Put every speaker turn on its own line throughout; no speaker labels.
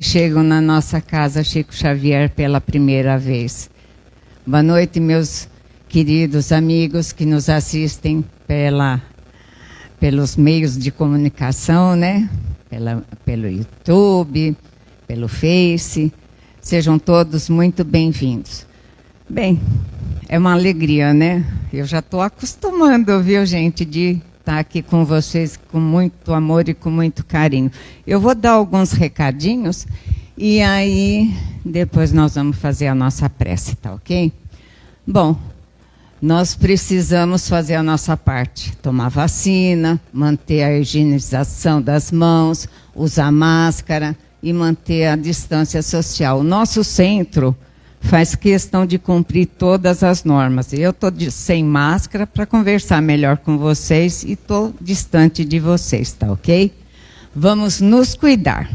chegam na nossa casa Chico Xavier pela primeira vez. Boa noite, meus queridos amigos que nos assistem pela, pelos meios de comunicação, né? Pela, pelo YouTube, pelo Face. Sejam todos muito bem-vindos. Bem, é uma alegria, né? Eu já estou acostumando, viu, gente, de estar aqui com vocês com muito amor e com muito carinho. Eu vou dar alguns recadinhos e aí depois nós vamos fazer a nossa prece, tá ok? Bom, nós precisamos fazer a nossa parte, tomar vacina, manter a higienização das mãos, usar máscara e manter a distância social. O nosso centro faz questão de cumprir todas as normas. Eu estou sem máscara para conversar melhor com vocês e estou distante de vocês, tá ok? Vamos nos cuidar.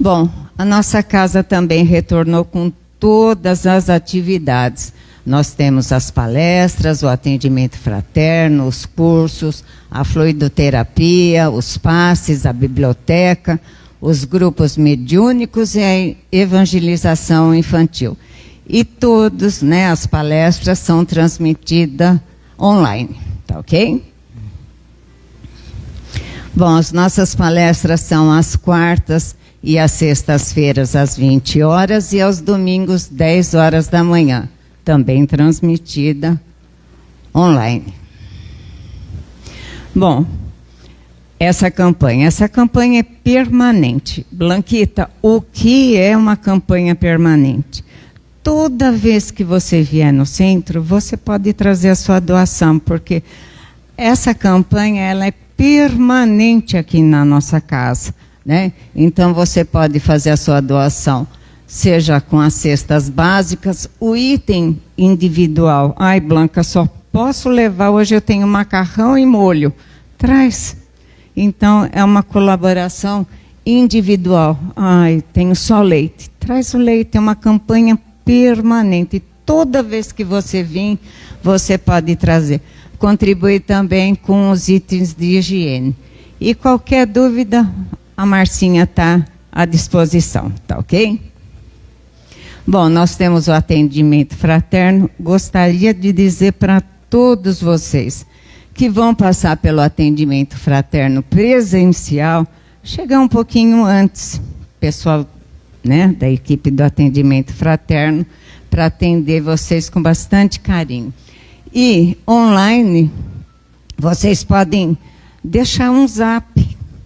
Bom, a nossa casa também retornou com todas as atividades. Nós temos as palestras, o atendimento fraterno, os cursos, a fluidoterapia, os passes, a biblioteca, os grupos mediúnicos e a evangelização infantil. E todos, né, as palestras são transmitidas online, tá ok? Bom, as nossas palestras são às quartas e às sextas-feiras às 20 horas e aos domingos 10 horas da manhã, também transmitida online. Bom, essa campanha. Essa campanha é permanente. Blanquita, o que é uma campanha permanente? Toda vez que você vier no centro, você pode trazer a sua doação, porque essa campanha ela é permanente aqui na nossa casa. Né? Então você pode fazer a sua doação, seja com as cestas básicas, o item individual. Ai, Blanca, só posso levar hoje eu tenho macarrão e molho. Traz então, é uma colaboração individual. Ai, tenho só leite. Traz o leite, é uma campanha permanente. Toda vez que você vir, você pode trazer. Contribui também com os itens de higiene. E qualquer dúvida, a Marcinha está à disposição, tá ok? Bom, nós temos o atendimento fraterno. Gostaria de dizer para todos vocês que vão passar pelo atendimento fraterno presencial, chegar um pouquinho antes, pessoal né, da equipe do atendimento fraterno, para atender vocês com bastante carinho. E online, vocês podem deixar um zap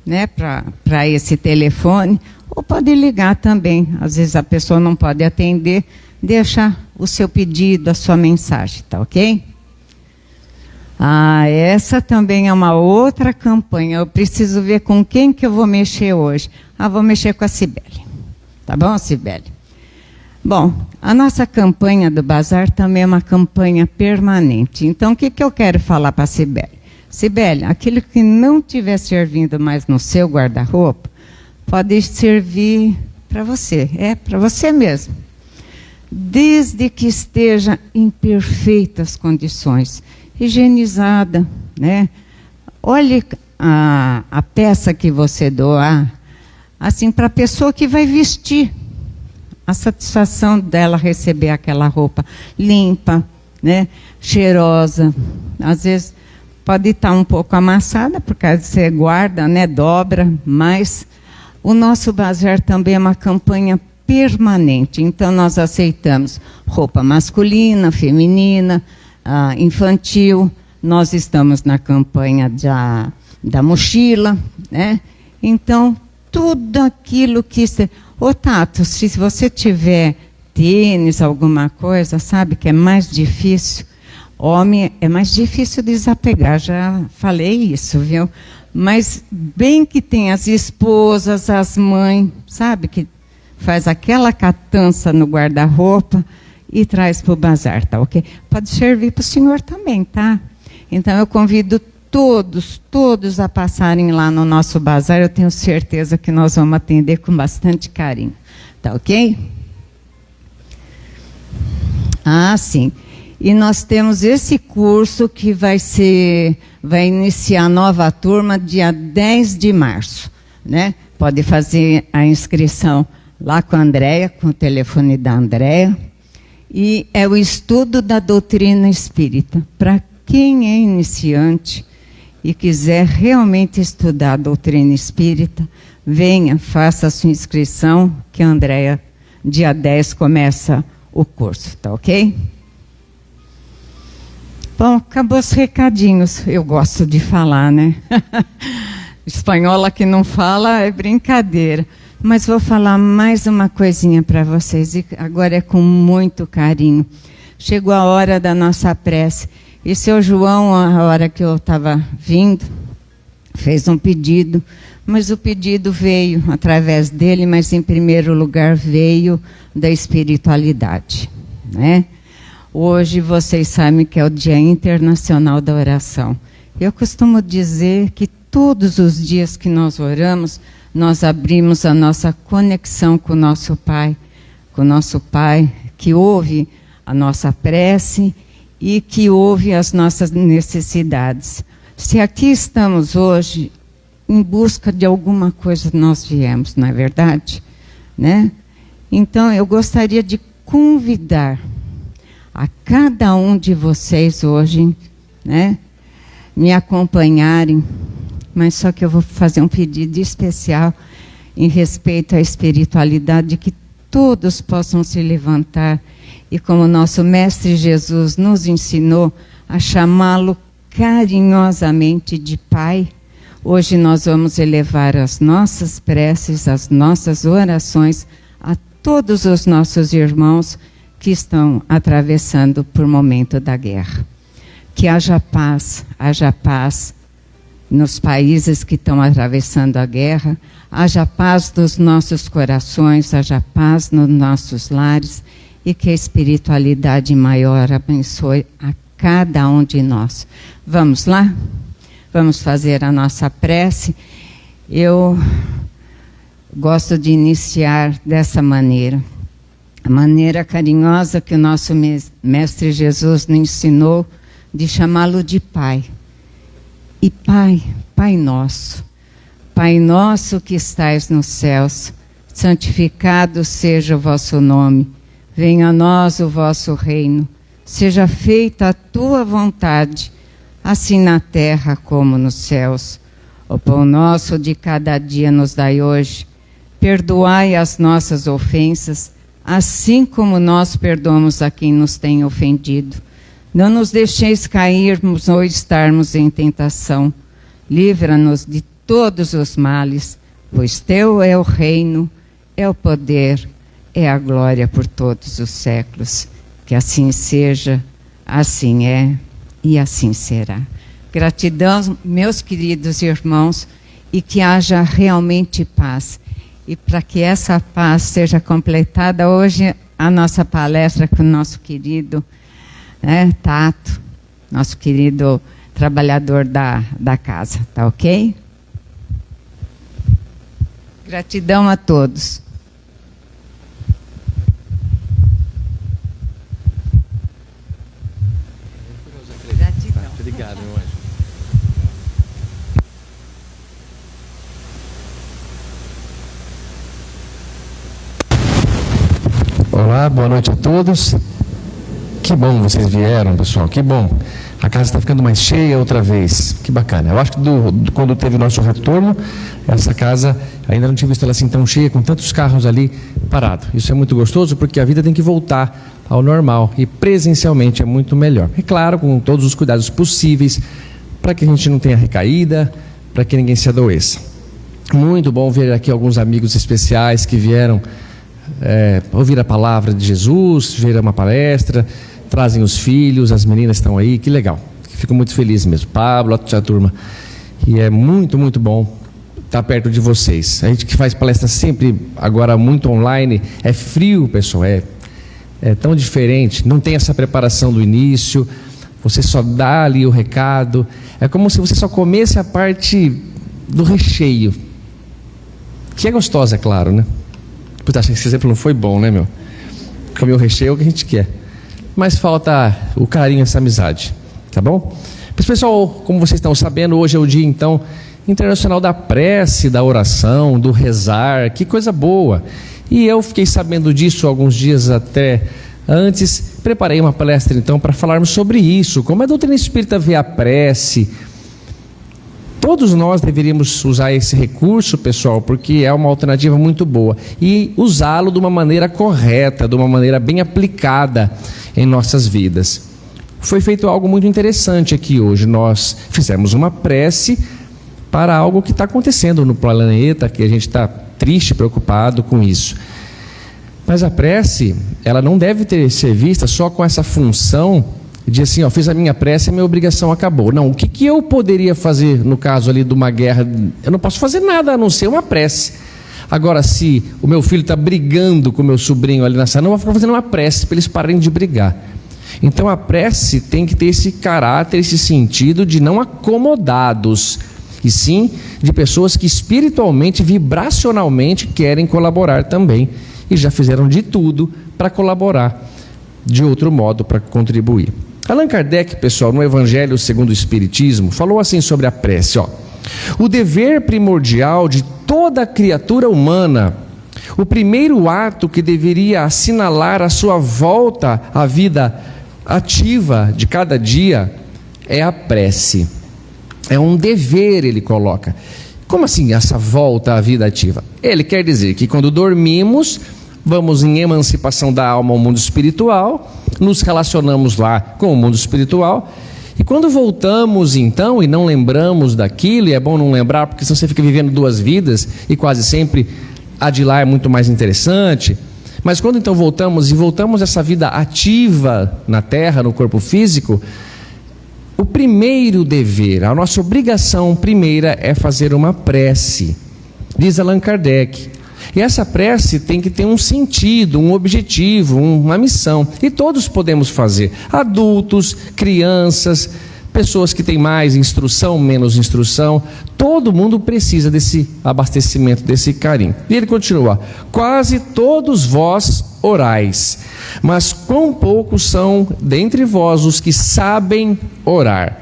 né, para esse telefone, ou pode ligar também. Às vezes a pessoa não pode atender, deixa o seu pedido, a sua mensagem, tá ok? Ah, essa também é uma outra campanha. Eu preciso ver com quem que eu vou mexer hoje. Ah, vou mexer com a Cibele. Tá bom, Cibele? Bom, a nossa campanha do bazar também é uma campanha permanente. Então, o que, que eu quero falar para a Cibele? Cibele, aquilo que não estiver servindo mais no seu guarda-roupa, pode servir para você. É, para você mesmo. Desde que esteja em perfeitas condições higienizada, né? Olhe a, a peça que você doar, assim, para a pessoa que vai vestir. A satisfação dela receber aquela roupa limpa, né? Cheirosa. Às vezes pode estar um pouco amassada, porque você guarda, né? Dobra, mas o nosso bazar também é uma campanha permanente. Então, nós aceitamos roupa masculina, feminina, uh, infantil, nós estamos na campanha da, da mochila, né? Então, tudo aquilo que... Se... Ô, Tato, se você tiver tênis, alguma coisa, sabe que é mais difícil. Homem é mais difícil desapegar, já falei isso, viu? Mas bem que tem as esposas, as mães, sabe, que faz aquela catança no guarda-roupa, e traz para o bazar, tá ok? Pode servir para o senhor também, tá? Então eu convido todos, todos a passarem lá no nosso bazar. Eu tenho certeza que nós vamos atender com bastante carinho, tá ok? Ah, sim. E nós temos esse curso que vai ser, vai iniciar nova turma dia 10 de março, né? pode fazer a inscrição lá com a Andréia, com o telefone da Andréia. E é o estudo da doutrina espírita. Para quem é iniciante e quiser realmente estudar a doutrina espírita, venha, faça a sua inscrição, que a Andréia, dia 10, começa o curso, tá ok? Bom, acabou os recadinhos. Eu gosto de falar, né? Espanhola que não fala é brincadeira. Mas vou falar mais uma coisinha para vocês, e agora é com muito carinho. Chegou a hora da nossa prece. E seu João, a hora que eu estava vindo, fez um pedido, mas o pedido veio através dele, mas em primeiro lugar veio da espiritualidade, né? Hoje vocês sabem que é o Dia Internacional da Oração. Eu costumo dizer que todos os dias que nós oramos, nós abrimos a nossa conexão com o nosso Pai, com o nosso Pai que ouve a nossa prece e que ouve as nossas necessidades. Se aqui estamos hoje, em busca de alguma coisa nós viemos, não é verdade? Né? Então eu gostaria de convidar a cada um de vocês hoje, né, me acompanharem, mas só que eu vou fazer um pedido especial em respeito à espiritualidade, que todos possam se levantar e como nosso mestre Jesus nos ensinou a chamá-lo carinhosamente de Pai, hoje nós vamos elevar as nossas preces, as nossas orações a todos os nossos irmãos que estão atravessando por momento da guerra. Que haja paz, haja paz nos países que estão atravessando a guerra, haja paz nos nossos corações, haja paz nos nossos lares e que a espiritualidade maior abençoe a cada um de nós. Vamos lá? Vamos fazer a nossa prece. Eu gosto de iniciar dessa maneira a maneira carinhosa que o nosso Mestre Jesus nos ensinou de chamá-lo de Pai. E Pai, Pai nosso, Pai nosso que estais nos céus, santificado seja o vosso nome, venha a nós o vosso reino, seja feita a tua vontade, assim na terra como nos céus. O pão nosso de cada dia nos dai hoje, perdoai as nossas ofensas, assim como nós perdoamos a quem nos tem ofendido. Não nos deixeis cairmos ou estarmos em tentação. Livra-nos de todos os males, pois teu é o reino, é o poder, é a glória por todos os séculos. Que assim seja, assim é e assim será. Gratidão, meus queridos irmãos, e que haja realmente paz e para que essa paz seja completada, hoje a nossa palestra com o nosso querido né, Tato, nosso querido trabalhador da, da casa, tá ok? Gratidão a todos.
Gratidão. Obrigado, meu anjo. Olá, boa noite a todos. Que bom vocês vieram, pessoal, que bom. A casa está ficando mais cheia outra vez. Que bacana. Eu acho que do, do, quando teve o nosso retorno, essa casa ainda não tinha visto ela assim tão cheia, com tantos carros ali parados. Isso é muito gostoso porque a vida tem que voltar ao normal e presencialmente é muito melhor. É claro, com todos os cuidados possíveis, para que a gente não tenha recaída, para que ninguém se adoeça. Muito bom ver aqui alguns amigos especiais que vieram é, ouvir a palavra de Jesus, ver uma palestra, trazem os filhos, as meninas estão aí, que legal. Fico muito feliz mesmo. Pablo, a turma. E é muito, muito bom estar perto de vocês. A gente que faz palestra sempre, agora muito online, é frio, pessoal, é, é tão diferente, não tem essa preparação do início, você só dá ali o recado. É como se você só comesse a parte do recheio, que é gostosa, é claro, né? Puta, acho que esse exemplo não foi bom, né, meu? Comer o recheio é o que a gente quer. Mas falta o carinho, essa amizade. Tá bom? Mas, pessoal, como vocês estão sabendo, hoje é o dia, então, Internacional da Prece, da Oração, do Rezar, que coisa boa. E eu fiquei sabendo disso alguns dias até antes. Preparei uma palestra então para falarmos sobre isso, como a doutrina espírita vê a prece. Todos nós deveríamos usar esse recurso, pessoal, porque é uma alternativa muito boa e usá-lo de uma maneira correta, de uma maneira bem aplicada em nossas vidas. Foi feito algo muito interessante aqui hoje. Nós fizemos uma prece para algo que está acontecendo no planeta, que a gente está triste, preocupado com isso. Mas a prece, ela não deve ter ser vista só com essa função de assim, ó, fiz a minha prece, a minha obrigação acabou. Não, o que, que eu poderia fazer no caso ali de uma guerra? Eu não posso fazer nada a não ser uma prece. Agora, se o meu filho está brigando com o meu sobrinho ali na sala, não vou ficar fazendo uma prece para eles pararem de brigar. Então a prece tem que ter esse caráter, esse sentido de não acomodados, e sim de pessoas que espiritualmente, vibracionalmente querem colaborar também e já fizeram de tudo para colaborar de outro modo para contribuir. Allan Kardec, pessoal, no Evangelho segundo o Espiritismo, falou assim sobre a prece, ó. O dever primordial de toda criatura humana, o primeiro ato que deveria assinalar a sua volta à vida ativa de cada dia é a prece. É um dever, ele coloca. Como assim essa volta à vida ativa? Ele quer dizer que quando dormimos, vamos em emancipação da alma ao mundo espiritual, nos relacionamos lá com o mundo espiritual. E quando voltamos então e não lembramos daquilo, e é bom não lembrar porque senão você fica vivendo duas vidas e quase sempre a de lá é muito mais interessante. Mas quando então voltamos e voltamos essa vida ativa na terra, no corpo físico, o primeiro dever, a nossa obrigação primeira é fazer uma prece. Diz Allan Kardec. E essa prece tem que ter um sentido, um objetivo, uma missão. E todos podemos fazer. Adultos, crianças, pessoas que têm mais instrução, menos instrução, todo mundo precisa desse abastecimento, desse carinho. E ele continua: quase todos vós orais, mas quão poucos são dentre vós os que sabem orar.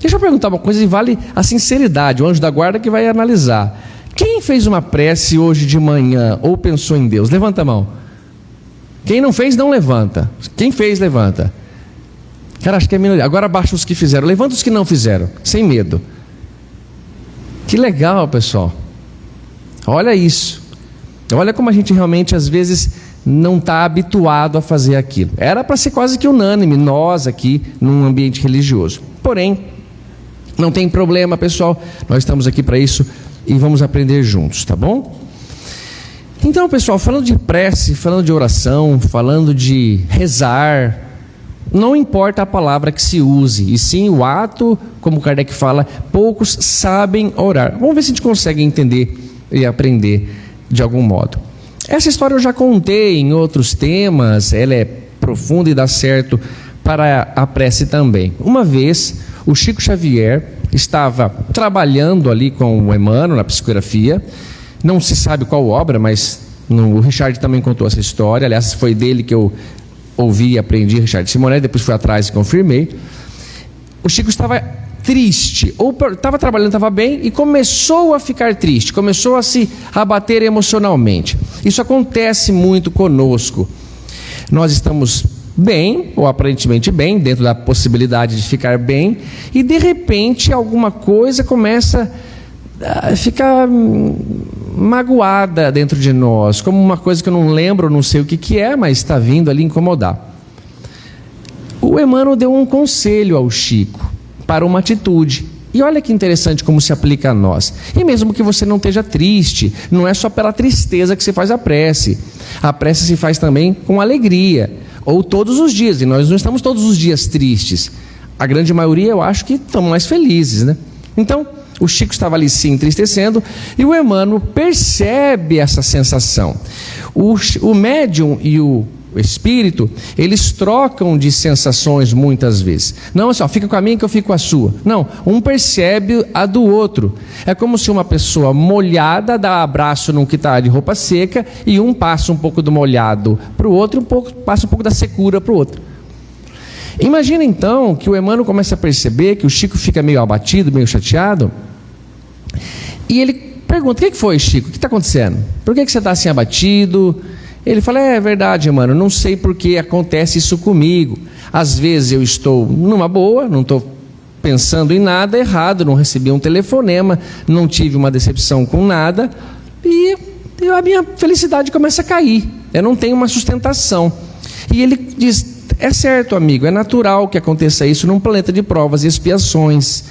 Deixa eu perguntar uma coisa e vale a sinceridade, o anjo da guarda que vai analisar. Quem fez uma prece hoje de manhã ou pensou em Deus? Levanta a mão. Quem não fez, não levanta. Quem fez, levanta. Cara, acho que é minoria. Agora abaixa os que fizeram. Levanta os que não fizeram, sem medo. Que legal, pessoal. Olha isso. Olha como a gente realmente, às vezes, não está habituado a fazer aquilo. Era para ser quase que unânime, nós aqui, num ambiente religioso. Porém, não tem problema, pessoal. Nós estamos aqui para isso e vamos aprender juntos, tá bom? Então, pessoal, falando de prece, falando de oração, falando de rezar, não importa a palavra que se use, e sim o ato, como Kardec fala, poucos sabem orar. Vamos ver se a gente consegue entender e aprender de algum modo. Essa história eu já contei em outros temas, ela é profunda e dá certo para a prece também. Uma vez, o Chico Xavier estava trabalhando ali com o Emmanuel na psicografia, não se sabe qual obra, mas no, o Richard também contou essa história, aliás, foi dele que eu ouvi e aprendi Richard Simonet, depois fui atrás e confirmei. O Chico estava triste, ou estava trabalhando, estava bem, e começou a ficar triste, começou a se abater emocionalmente. Isso acontece muito conosco. Nós estamos bem, ou aparentemente bem, dentro da possibilidade de ficar bem, e de repente alguma coisa começa a ficar magoada dentro de nós, como uma coisa que eu não lembro, não sei o que, que é, mas está vindo ali incomodar. O Emmanuel deu um conselho ao Chico para uma atitude. E olha que interessante como se aplica a nós. E mesmo que você não esteja triste, não é só pela tristeza que se faz a prece. A prece se faz também com alegria, ou todos os dias. E nós não estamos todos os dias tristes. A grande maioria, eu acho que estamos mais felizes, né? Então, o Chico estava ali se entristecendo e o Emmanuel percebe essa sensação. O, o médium e o espírito, eles trocam de sensações muitas vezes. Não assim, ó, fica com a minha que eu fico com a sua. Não, um percebe a do outro. É como se uma pessoa molhada dá abraço num que está de roupa seca e um passa um pouco do molhado para o outro e um pouco, passa um pouco da secura para o outro. Imagina então que o Emmanuel começa a perceber que o Chico fica meio abatido, meio chateado, E ele pergunta: O que foi, Chico? O que está acontecendo? Por que, que você está assim abatido? Ele fala: É verdade, mano, não sei por que acontece isso comigo. Às vezes eu estou numa boa, não estou pensando em nada errado, não recebi um telefonema, não tive uma decepção com nada, e a minha felicidade começa a cair. Eu não tenho uma sustentação. E ele diz: é certo, amigo, é natural que aconteça isso num planeta de provas e expiações.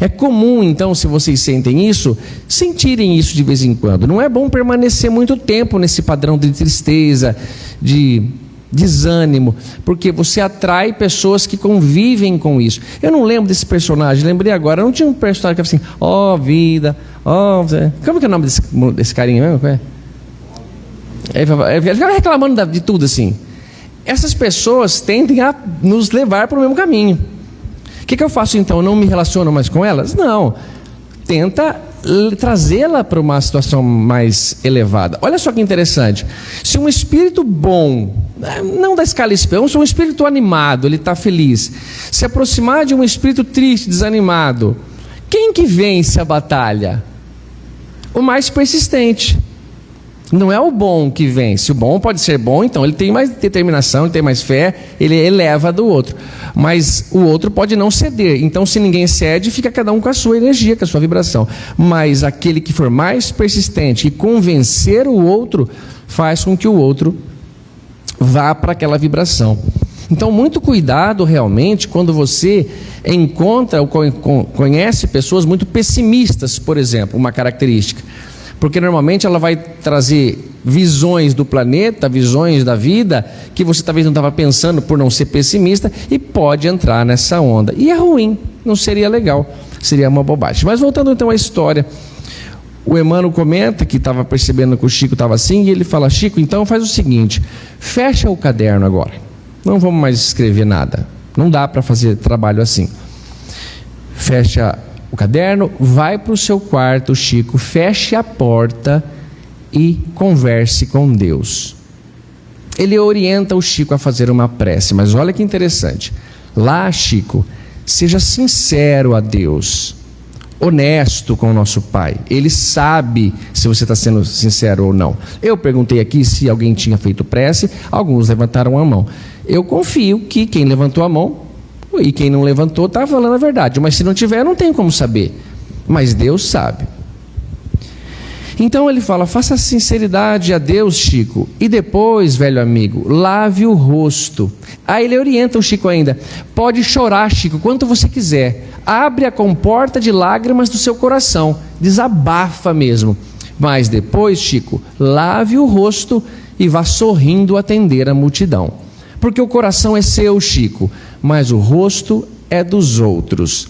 É comum, então, se vocês sentem isso, sentirem isso de vez em quando. Não é bom permanecer muito tempo nesse padrão de tristeza, de desânimo, porque você atrai pessoas que convivem com isso. Eu não lembro desse personagem, lembrei agora, não tinha um personagem que era assim, ó oh, vida, ó. Oh, como é que é o nome desse, desse carinha mesmo? É? Ele ficava reclamando de tudo assim. Essas pessoas tendem a nos levar para o mesmo caminho. Que, que eu faço então? Não me relaciono mais com elas? Não. Tenta trazê-la para uma situação mais elevada. Olha só que interessante. Se um espírito bom, não da escala espião, se um espírito animado, ele está feliz, se aproximar de um espírito triste, desanimado, quem que vence a batalha? O mais persistente. Não é o bom que vence. O bom pode ser bom, então ele tem mais determinação, ele tem mais fé, ele eleva do outro. Mas o outro pode não ceder. Então, se ninguém cede, fica cada um com a sua energia, com a sua vibração. Mas aquele que for mais persistente e convencer o outro, faz com que o outro vá para aquela vibração. Então, muito cuidado realmente quando você encontra ou conhece pessoas muito pessimistas, por exemplo, uma característica porque normalmente ela vai trazer visões do planeta, visões da vida, que você talvez não estava pensando por não ser pessimista, e pode entrar nessa onda. E é ruim, não seria legal, seria uma bobagem. Mas voltando então à história, o Emmanuel comenta que estava percebendo que o Chico estava assim, e ele fala: Chico, então faz o seguinte, fecha o caderno agora, não vamos mais escrever nada, não dá para fazer trabalho assim. Fecha o caderno, vai para o seu quarto, Chico, feche a porta e converse com Deus. Ele orienta o Chico a fazer uma prece, mas olha que interessante. Lá, Chico, seja sincero a Deus, honesto com o nosso Pai. Ele sabe se você está sendo sincero ou não. Eu perguntei aqui se alguém tinha feito prece, alguns levantaram a mão. Eu confio que quem levantou a mão e quem não levantou está falando a verdade. Mas se não tiver, não tem como saber. Mas Deus sabe. Então ele fala: faça sinceridade a Deus, Chico, e depois, velho amigo, lave o rosto. Aí ele orienta o Chico ainda: pode chorar, Chico, quanto você quiser. Abre a comporta de lágrimas do seu coração, desabafa mesmo. Mas depois, Chico, lave o rosto e vá sorrindo atender a multidão. Porque o coração é seu, Chico mas o rosto é dos outros.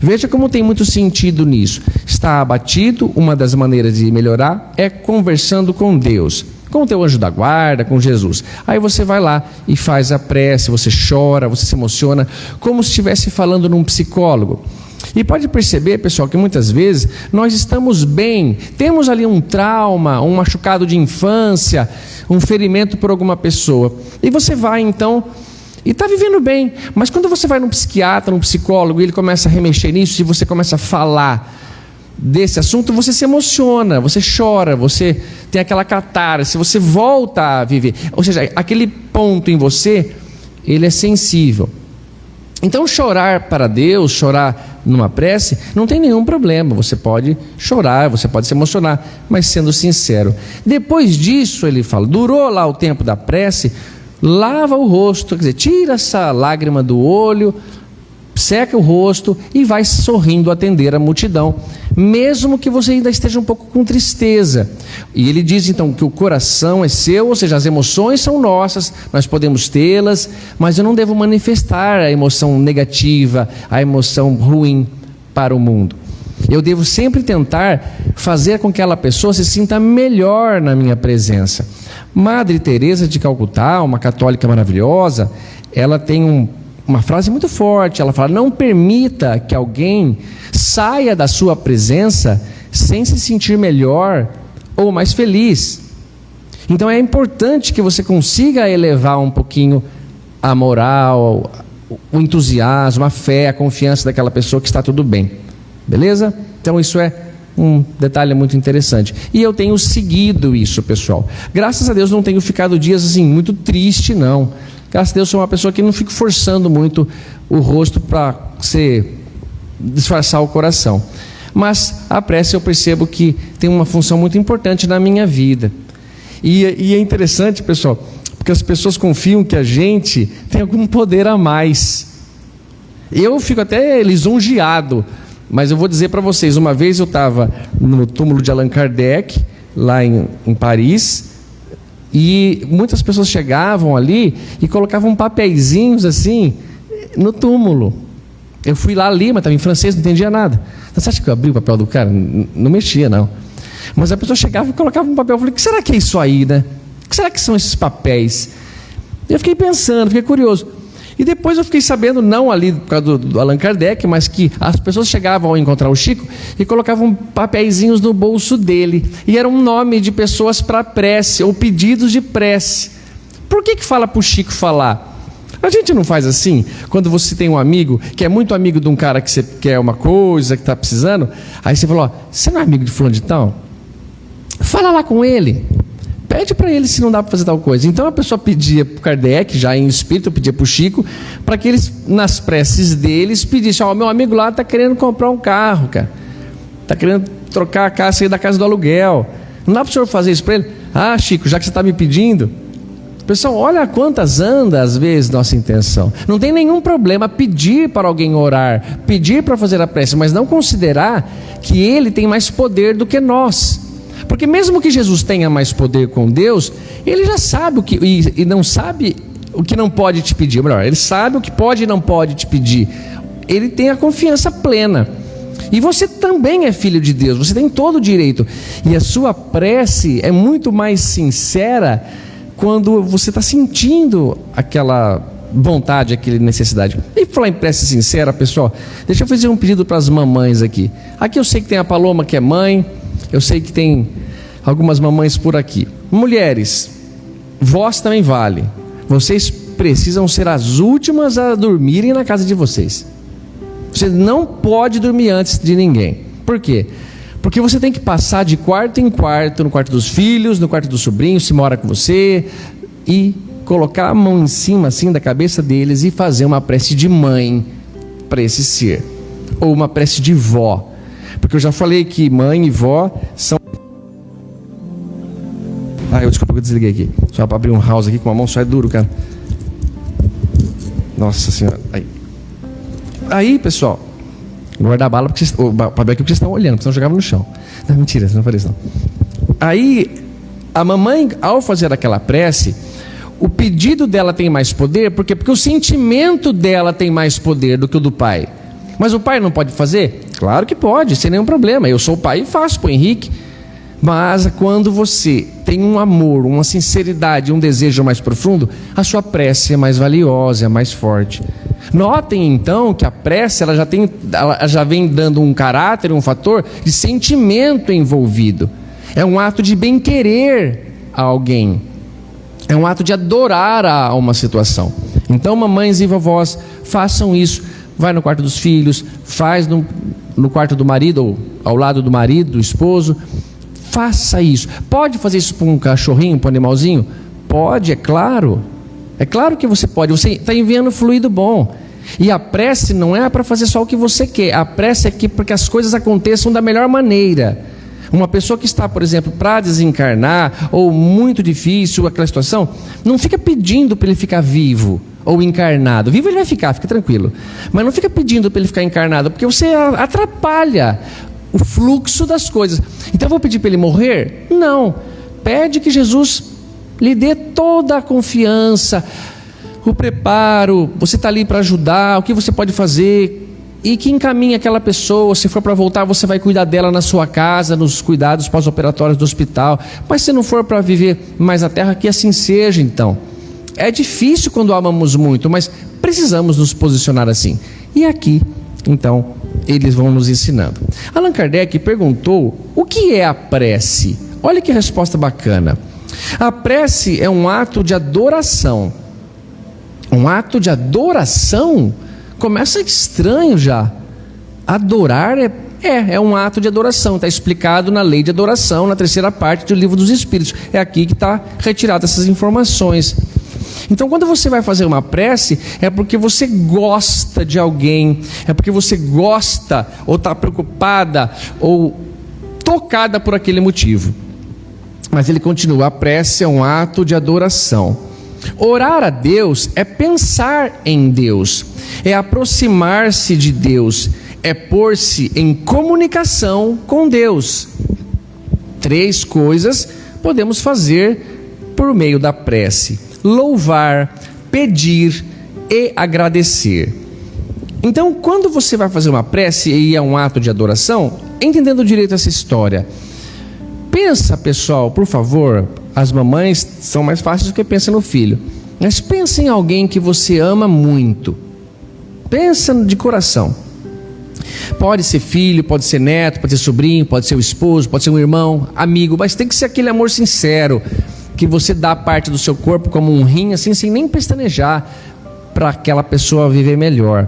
Veja como tem muito sentido nisso. Está abatido, uma das maneiras de melhorar é conversando com Deus, com o teu anjo da guarda, com Jesus. Aí você vai lá e faz a prece, você chora, você se emociona, como se estivesse falando num psicólogo. E pode perceber, pessoal, que muitas vezes nós estamos bem, temos ali um trauma, um machucado de infância, um ferimento por alguma pessoa. E você vai então e está vivendo bem. Mas quando você vai num psiquiatra, num psicólogo, e ele começa a remexer nisso, e você começa a falar desse assunto, você se emociona, você chora, você tem aquela catarse, você volta a viver. Ou seja, aquele ponto em você, ele é sensível. Então, chorar para Deus, chorar numa prece, não tem nenhum problema. Você pode chorar, você pode se emocionar, mas sendo sincero. Depois disso, ele fala, durou lá o tempo da prece, lava o rosto, quer dizer, tira essa lágrima do olho, seca o rosto e vai sorrindo atender a multidão, mesmo que você ainda esteja um pouco com tristeza. E ele diz então que o coração é seu, ou seja, as emoções são nossas, nós podemos tê-las, mas eu não devo manifestar a emoção negativa, a emoção ruim para o mundo. Eu devo sempre tentar fazer com que aquela pessoa se sinta melhor na minha presença. Madre Teresa de Calcutá, uma católica maravilhosa, ela tem um, uma frase muito forte. Ela fala: "Não permita que alguém saia da sua presença sem se sentir melhor ou mais feliz". Então é importante que você consiga elevar um pouquinho a moral, o entusiasmo, a fé, a confiança daquela pessoa que está tudo bem. Beleza? Então isso é Um detalhe muito interessante. E eu tenho seguido isso, pessoal. Graças a Deus não tenho ficado dias assim muito triste, não. Graças a Deus sou uma pessoa que não fico forçando muito o rosto para ser disfarçar o coração. Mas a prece eu percebo que tem uma função muito importante na minha vida. E, e é interessante, pessoal, porque as pessoas confiam que a gente tem algum poder a mais. Eu fico até lisonjeado, mas eu vou dizer para vocês: uma vez eu estava no túmulo de Allan Kardec, lá em, em Paris, e muitas pessoas chegavam ali e colocavam papeizinhos assim no túmulo. Eu fui lá ali, mas estava em francês, não entendia nada. Você acha que eu abri o papel do cara? Não mexia, não. Mas a pessoa chegava e colocava um papel. Eu falei: o que será que é isso aí, né? que será que são esses papéis? Eu fiquei pensando, fiquei curioso. E depois eu fiquei sabendo, não ali por causa do, do Allan Kardec, mas que as pessoas chegavam ao encontrar o Chico e colocavam papeizinhos no bolso dele. E era um nome de pessoas para prece, ou pedidos de prece. Por que, que fala para o Chico falar? A gente não faz assim? Quando você tem um amigo que é muito amigo de um cara que você quer uma coisa, que está precisando, aí você fala: ó, você não é amigo de fulano de tal? Fala lá com ele. Pede para ele se não dá para fazer tal coisa. Então a pessoa pedia para Kardec, já em espírito, pedia para o Chico, para que eles, nas preces deles, pedissem: Ó, oh, meu amigo lá está querendo comprar um carro, cara. Está querendo trocar a casa, sair da casa do aluguel. Não dá para o senhor fazer isso para ele? Ah, Chico, já que você está me pedindo. Pessoal, olha quantas anda às vezes nossa intenção. Não tem nenhum problema pedir para alguém orar, pedir para fazer a prece, mas não considerar que ele tem mais poder do que nós. Porque mesmo que Jesus tenha mais poder com Deus, ele já sabe o que e, e não sabe o que não pode te pedir. Melhor, ele sabe o que pode e não pode te pedir. Ele tem a confiança plena. E você também é filho de Deus, você tem todo o direito. E a sua prece é muito mais sincera quando você está sentindo aquela vontade, aquela necessidade. E falar em prece sincera, pessoal, deixa eu fazer um pedido para as mamães aqui. Aqui eu sei que tem a Paloma que é mãe, eu sei que tem algumas mamães por aqui. Mulheres, vós também vale. Vocês precisam ser as últimas a dormirem na casa de vocês. Você não pode dormir antes de ninguém. Por quê? Porque você tem que passar de quarto em quarto, no quarto dos filhos, no quarto dos sobrinhos, se mora com você, e colocar a mão em cima assim da cabeça deles e fazer uma prece de mãe para esse ser, ou uma prece de vó porque eu já falei que mãe e vó são. Ah, eu desculpa que eu desliguei aqui. Só para abrir um house aqui com a mão só é duro, cara. Nossa senhora. Aí, aí pessoal, guardar a bala porque vocês, o papel aqui porque vocês estão olhando, porque senão jogava no chão. Não, mentira, não falei isso não. Aí, a mamãe, ao fazer aquela prece, o pedido dela tem mais poder, porque porque o sentimento dela tem mais poder do que o do pai. Mas o pai não pode fazer? Claro que pode, sem nenhum problema. Eu sou pai e faço para o Henrique. Mas quando você tem um amor, uma sinceridade, um desejo mais profundo, a sua prece é mais valiosa, é mais forte. Notem então que a prece ela já, tem, ela já vem dando um caráter, um fator de sentimento envolvido. É um ato de bem-querer a alguém. É um ato de adorar a uma situação. Então, mamães e vovós, façam isso vai no quarto dos filhos, faz no, no quarto do marido, ou ao lado do marido, do esposo. Faça isso. Pode fazer isso para um cachorrinho, para um animalzinho? Pode, é claro. É claro que você pode. Você está enviando fluido bom. E a prece não é para fazer só o que você quer. A prece é para que as coisas aconteçam da melhor maneira. Uma pessoa que está, por exemplo, para desencarnar, ou muito difícil aquela situação, não fica pedindo para ele ficar vivo ou encarnado. Vivo ele vai ficar, fica tranquilo. Mas não fica pedindo para ele ficar encarnado, porque você atrapalha o fluxo das coisas. Então eu vou pedir para ele morrer? Não. Pede que Jesus lhe dê toda a confiança, o preparo, você está ali para ajudar, o que você pode fazer, e que encaminhe aquela pessoa. Se for para voltar, você vai cuidar dela na sua casa, nos cuidados pós-operatórios do hospital. Mas se não for para viver mais na terra, que assim seja então. É difícil quando amamos muito, mas precisamos nos posicionar assim. E aqui, então, eles vão nos ensinando. Allan Kardec perguntou o que é a prece. Olha que resposta bacana. A prece é um ato de adoração. Um ato de adoração começa estranho já. Adorar é, É, é um ato de adoração, está explicado na lei de adoração, na terceira parte do livro dos Espíritos. É aqui que está retirada essas informações. Então, quando você vai fazer uma prece, é porque você gosta de alguém, é porque você gosta, ou está preocupada, ou tocada por aquele motivo. Mas ele continua: a prece é um ato de adoração. Orar a Deus é pensar em Deus, é aproximar-se de Deus, é pôr-se em comunicação com Deus. Três coisas podemos fazer por meio da prece: louvar, pedir e agradecer. Então, quando você vai fazer uma prece e é um ato de adoração, entendendo direito essa história, pensa, pessoal, por favor, as mamães são mais fáceis do que pensa no filho. Mas pensa em alguém que você ama muito. Pensa de coração. Pode ser filho, pode ser neto, pode ser sobrinho, pode ser o esposo, pode ser um irmão, amigo, mas tem que ser aquele amor sincero que você dá parte do seu corpo como um rim, assim, sem nem pestanejar, para aquela pessoa viver melhor.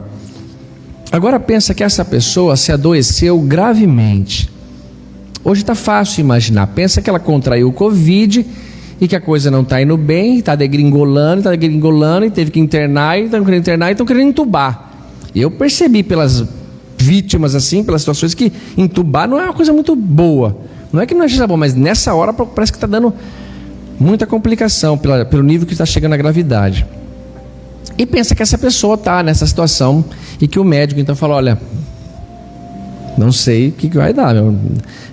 Agora pensa que essa pessoa se adoeceu gravemente. Hoje está fácil imaginar. Pensa que ela contraiu o Covid e que a coisa não está indo bem, está degringolando, está degringolando, e teve que internar, e estão querendo internar e estão querendo entubar. Eu percebi pelas vítimas assim, pelas situações, que entubar não é uma coisa muito boa. Não é que não seja bom, mas nessa hora parece que está dando muita complicação pela, pelo nível que está chegando a gravidade. E pensa que essa pessoa está nessa situação e que o médico então fala: olha, não sei o que, que vai dar. Meu.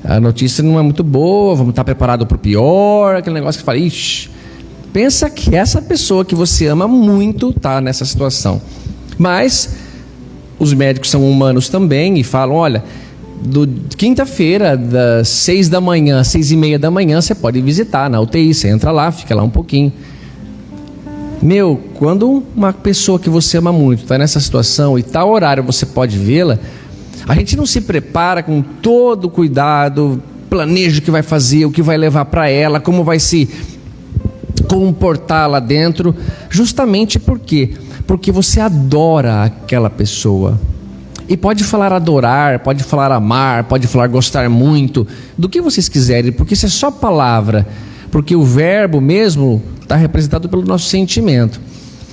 A notícia não é muito boa, vamos estar preparados para o pior, aquele negócio que fala, ixi. Pensa que essa pessoa que você ama muito está nessa situação. Mas os médicos são humanos também e falam: olha, do quinta-feira, das seis da manhã, seis e meia da manhã, você pode visitar na UTI, você entra lá, fica lá um pouquinho. Meu, quando uma pessoa que você ama muito está nessa situação e tal horário você pode vê-la, a gente não se prepara com todo o cuidado, planeja o que vai fazer, o que vai levar para ela, como vai se comportar lá dentro, justamente por quê? Porque você adora aquela pessoa. E pode falar adorar, pode falar amar, pode falar gostar muito, do que vocês quiserem, porque isso é só palavra. Porque o verbo mesmo está representado pelo nosso sentimento.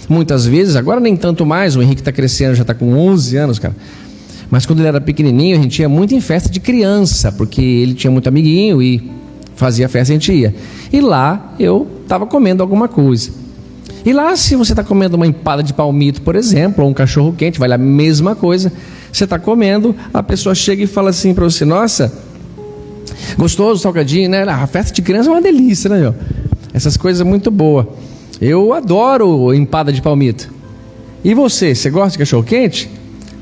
Muitas vezes, agora nem tanto mais, o Henrique está crescendo, já está com 11 anos, cara. Mas quando ele era pequenininho, a gente ia muito em festa de criança, porque ele tinha muito amiguinho e fazia festa, a gente ia. E lá eu estava comendo alguma coisa. E lá, se você está comendo uma empada de palmito, por exemplo, ou um cachorro quente, vale a mesma coisa. Você está comendo, a pessoa chega e fala assim para você: Nossa, gostoso, salgadinho, né? A festa de criança é uma delícia, né? Essas coisas muito boas. Eu adoro empada de palmito. E você, você gosta de cachorro quente?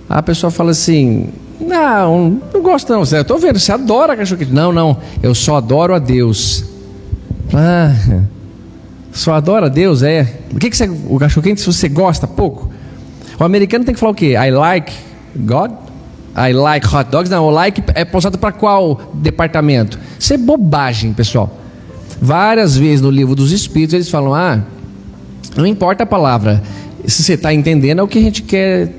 A pessoa fala assim: Não, não gosto não. Eu estou vendo, você adora cachorro quente. Não, não, eu só adoro a Deus. Ah, só adora a Deus, é. O que, que você, o cachorro quente se você gosta pouco? O americano tem que falar o quê? I like God? I like hot dogs? Não, o like é pausado para qual departamento? Isso é bobagem, pessoal. Várias vezes no livro dos Espíritos eles falam: ah, não importa a palavra, se você está entendendo é o que a gente quer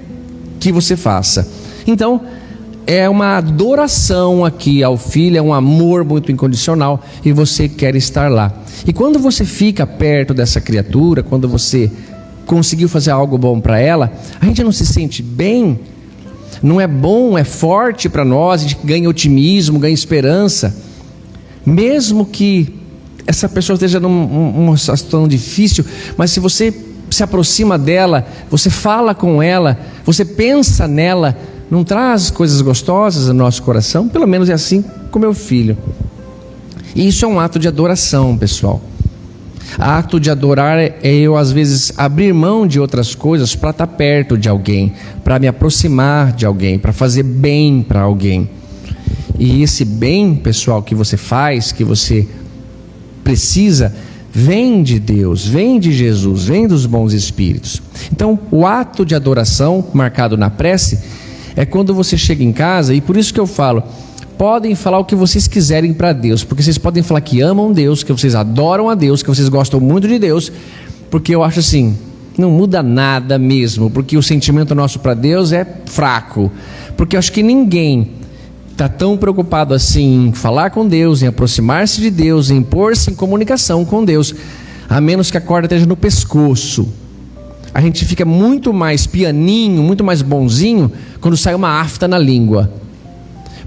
que você faça. Então, é uma adoração aqui ao filho, é um amor muito incondicional e você quer estar lá. E quando você fica perto dessa criatura, quando você conseguiu fazer algo bom para ela, a gente não se sente bem, não é bom, é forte para nós, a gente ganha otimismo, ganha esperança, mesmo que essa pessoa esteja numa situação difícil, mas se você se aproxima dela, você fala com ela, você pensa nela, não traz coisas gostosas no nosso coração? Pelo menos é assim com meu filho. E isso é um ato de adoração, pessoal. Ato de adorar é eu, às vezes, abrir mão de outras coisas para estar tá perto de alguém, para me aproximar de alguém, para fazer bem para alguém. E esse bem, pessoal, que você faz, que você precisa, vem de Deus, vem de Jesus, vem dos bons espíritos. Então, o ato de adoração marcado na prece é quando você chega em casa, e por isso que eu falo, podem falar o que vocês quiserem para Deus, porque vocês podem falar que amam Deus, que vocês adoram a Deus, que vocês gostam muito de Deus, porque eu acho assim, não muda nada mesmo, porque o sentimento nosso para Deus é fraco, porque eu acho que ninguém está tão preocupado assim em falar com Deus, em aproximar-se de Deus, em pôr-se em comunicação com Deus, a menos que a corda esteja no pescoço. A gente fica muito mais pianinho, muito mais bonzinho quando sai uma afta na língua.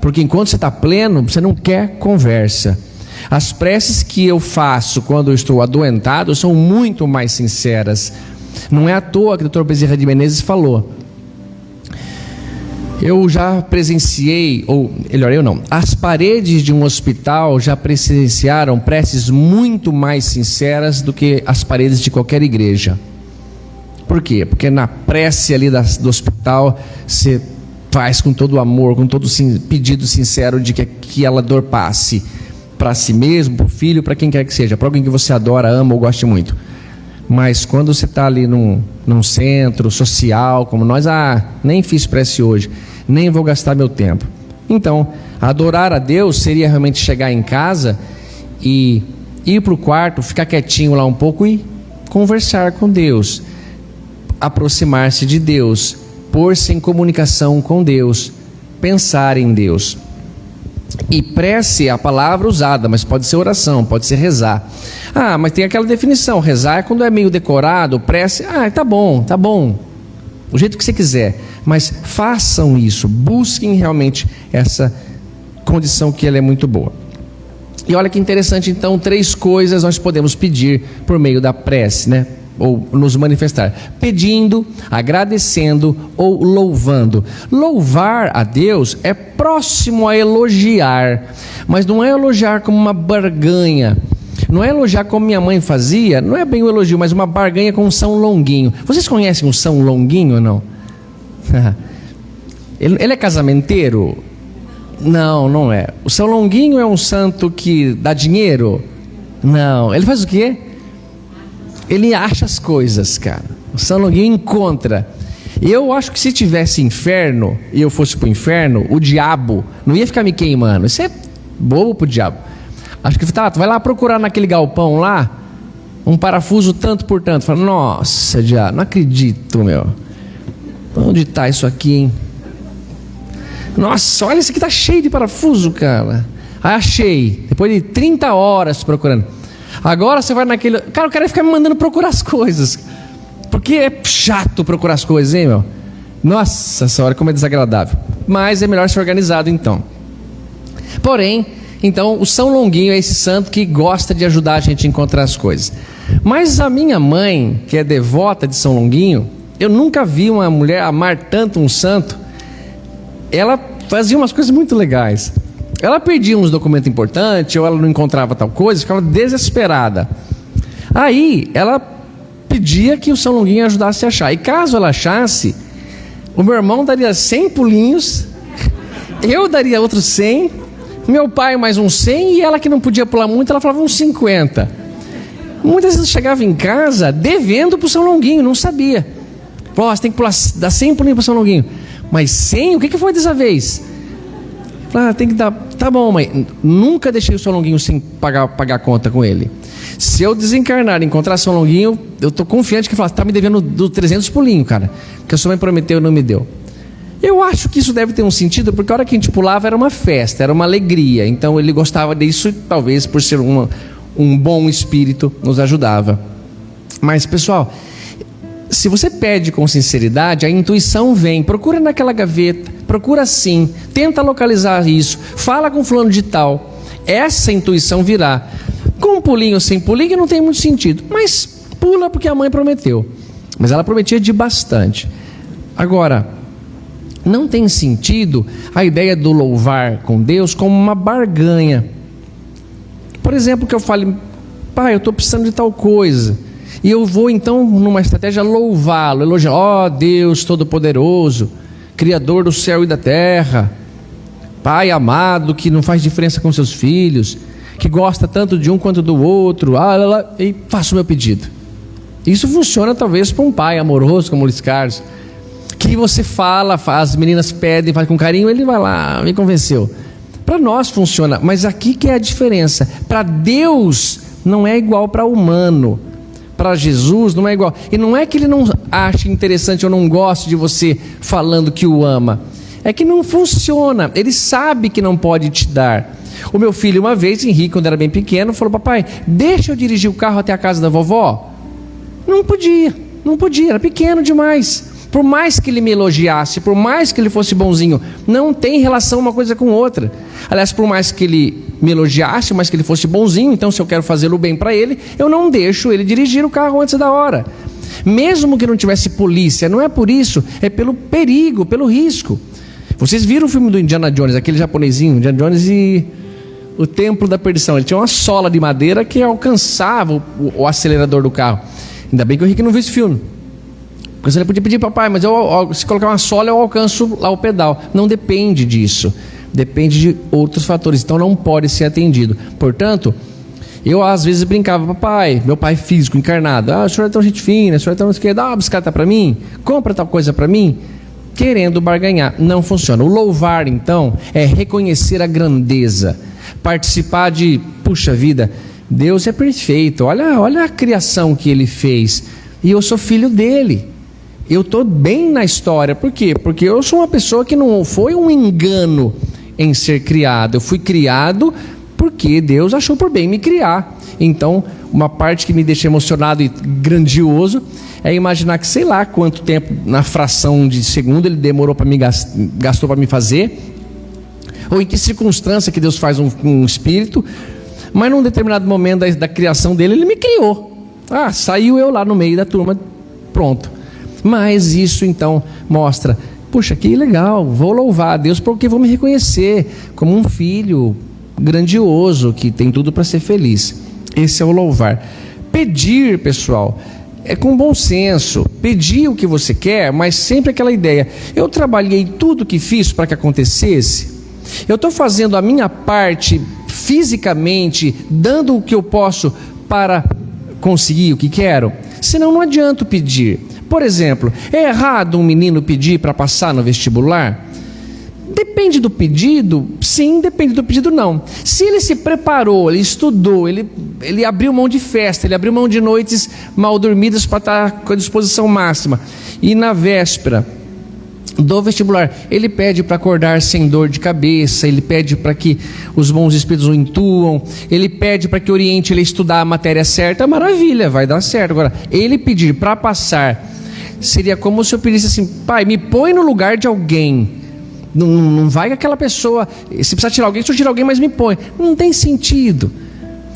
Porque enquanto você está pleno, você não quer conversa. As preces que eu faço quando eu estou adoentado são muito mais sinceras. Não é à toa que o Dr. Bezerra de Menezes falou eu já presenciei, ou melhor, eu não, as paredes de um hospital já presenciaram preces muito mais sinceras do que as paredes de qualquer igreja. Por quê? Porque na prece ali do hospital você faz com todo o amor, com todo o pedido sincero de que aquela dor passe para si mesmo, para o filho, para quem quer que seja, para alguém que você adora, ama ou goste muito. Mas quando você está ali num, num centro social, como nós, ah, nem fiz prece hoje nem vou gastar meu tempo. Então, adorar a Deus seria realmente chegar em casa e ir para o quarto, ficar quietinho lá um pouco e conversar com Deus, aproximar-se de Deus, pôr-se em comunicação com Deus, pensar em Deus. E prece é a palavra usada, mas pode ser oração, pode ser rezar. Ah, mas tem aquela definição: rezar é quando é meio decorado, prece. Ah, tá bom, tá bom. O jeito que você quiser mas façam isso, busquem realmente essa condição que ela é muito boa. E olha que interessante, então, três coisas nós podemos pedir por meio da prece, né? Ou nos manifestar: pedindo, agradecendo ou louvando. Louvar a Deus é próximo a elogiar, mas não é elogiar como uma barganha. Não é elogiar como minha mãe fazia, não é bem o um elogio, mas uma barganha com um São Longuinho. Vocês conhecem o São Longuinho ou não? ele é casamenteiro? Não, não é. O São Longuinho é um santo que dá dinheiro? Não. Ele faz o quê? Ele acha as coisas, cara. O São Longuinho encontra. Eu acho que se tivesse inferno e eu fosse pro inferno, o diabo não ia ficar me queimando. Isso é bobo pro diabo. Acho que tá, vai lá procurar naquele galpão lá um parafuso tanto por tanto. Fala, nossa, diabo, não acredito, meu. Onde está isso aqui, hein? Nossa, olha isso aqui tá cheio de parafuso, cara. Aí achei. Depois de 30 horas procurando. Agora você vai naquele. Cara, o cara fica me mandando procurar as coisas. Porque é chato procurar as coisas, hein, meu? Nossa senhora, como é desagradável. Mas é melhor ser organizado então. Porém, então, o São Longuinho é esse santo que gosta de ajudar a gente a encontrar as coisas. Mas a minha mãe, que é devota de São Longuinho, eu nunca vi uma mulher amar tanto um santo. Ela fazia umas coisas muito legais. Ela perdia uns documentos importantes, ou ela não encontrava tal coisa, ficava desesperada. Aí ela pedia que o São Longuinho ajudasse a achar. E caso ela achasse, o meu irmão daria 100 pulinhos, eu daria outros 100, meu pai mais uns 100 e ela que não podia pular muito, ela falava uns 50. Muitas vezes chegava em casa devendo para o São Longuinho, não sabia. Falou, oh, você tem que pular, dar 100 pulinhos para São Longuinho. Mas 100? O que foi dessa vez? Ah, tem que dar. Tá bom, mãe. Nunca deixei o São Longuinho sem pagar, pagar conta com ele. Se eu desencarnar e encontrar São Longuinho, eu tô confiante que fala, tá me devendo do 300 pulinhos, cara. Que a sua mãe prometeu e não me deu. Eu acho que isso deve ter um sentido, porque a hora que a gente pulava era uma festa, era uma alegria. Então ele gostava disso talvez por ser uma, um bom espírito nos ajudava. Mas, pessoal, se você pede com sinceridade, a intuição vem. Procura naquela gaveta, procura sim, tenta localizar isso, fala com fulano de tal. Essa intuição virá. Com um pulinho sem pulinho não tem muito sentido, mas pula porque a mãe prometeu. Mas ela prometia de bastante. Agora, não tem sentido a ideia do louvar com Deus como uma barganha. Por exemplo, que eu fale, pai, eu estou precisando de tal coisa. E eu vou então, numa estratégia, louvá-lo, elogiar: ó oh, Deus Todo-Poderoso, Criador do céu e da terra, Pai amado que não faz diferença com seus filhos, que gosta tanto de um quanto do outro, ah, lá, lá, e faço o meu pedido. Isso funciona talvez para um pai amoroso como o Luiz Carlos, que você fala, as meninas pedem, faz com carinho, ele vai lá, me convenceu. Para nós funciona, mas aqui que é a diferença. Para Deus não é igual para humano para Jesus não é igual. E não é que ele não ache interessante ou não goste de você falando que o ama. É que não funciona. Ele sabe que não pode te dar. O meu filho, uma vez, Henrique, quando era bem pequeno, falou: Papai, deixa eu dirigir o carro até a casa da vovó. Não podia, não podia, era pequeno demais. Por mais que ele me elogiasse, por mais que ele fosse bonzinho, não tem relação uma coisa com outra. Aliás, por mais que ele me elogiasse, mas que ele fosse bonzinho, então se eu quero fazê-lo bem para ele, eu não deixo ele dirigir o carro antes da hora. Mesmo que não tivesse polícia, não é por isso, é pelo perigo, pelo risco. Vocês viram o filme do Indiana Jones, aquele japonesinho, Indiana Jones e o Templo da Perdição. Ele tinha uma sola de madeira que alcançava o, o acelerador do carro. Ainda bem que o Henrique não viu esse filme. Porque você podia pedir, papai, mas eu, se colocar uma sola eu alcanço lá o pedal. Não depende disso. Depende de outros fatores. Então não pode ser atendido. Portanto, eu às vezes brincava, papai, meu pai físico, encarnado. Ah, o senhor é tão gente fina, o senhor é tão esquerdo, dá uma bicicleta para mim, compra tal coisa para mim. Querendo barganhar. Não funciona. O louvar, então, é reconhecer a grandeza. Participar de, puxa vida, Deus é perfeito. Olha, olha a criação que ele fez. E eu sou filho dele eu estou bem na história. Por quê? Porque eu sou uma pessoa que não foi um engano em ser criado. Eu fui criado porque Deus achou por bem me criar. Então, uma parte que me deixa emocionado e grandioso é imaginar que sei lá quanto tempo na fração de segundo ele demorou para me gastou para me fazer, ou em que circunstância que Deus faz um, um espírito, mas num determinado momento da, da criação dele ele me criou. Ah, saiu eu lá no meio da turma, pronto. Mas isso então mostra, puxa, que legal, vou louvar a Deus porque vou me reconhecer como um filho grandioso que tem tudo para ser feliz. Esse é o louvar. Pedir, pessoal, é com bom senso. Pedir o que você quer, mas sempre aquela ideia. Eu trabalhei tudo que fiz para que acontecesse. Eu estou fazendo a minha parte fisicamente, dando o que eu posso para conseguir o que quero. Senão não adianta pedir. Por exemplo, é errado um menino pedir para passar no vestibular? Depende do pedido, sim, depende do pedido, não. Se ele se preparou, ele estudou, ele, ele abriu mão de festa, ele abriu mão de noites mal dormidas para estar com a disposição máxima, e na véspera do vestibular, ele pede para acordar sem dor de cabeça, ele pede para que os bons espíritos o intuam, ele pede para que oriente ele a estudar a matéria certa, maravilha, vai dar certo. Agora, ele pedir para passar seria como se eu pedisse assim: pai, me põe no lugar de alguém. Não, não vai que aquela pessoa, se precisar tirar alguém, se eu tirar alguém, mas me põe. Não tem sentido.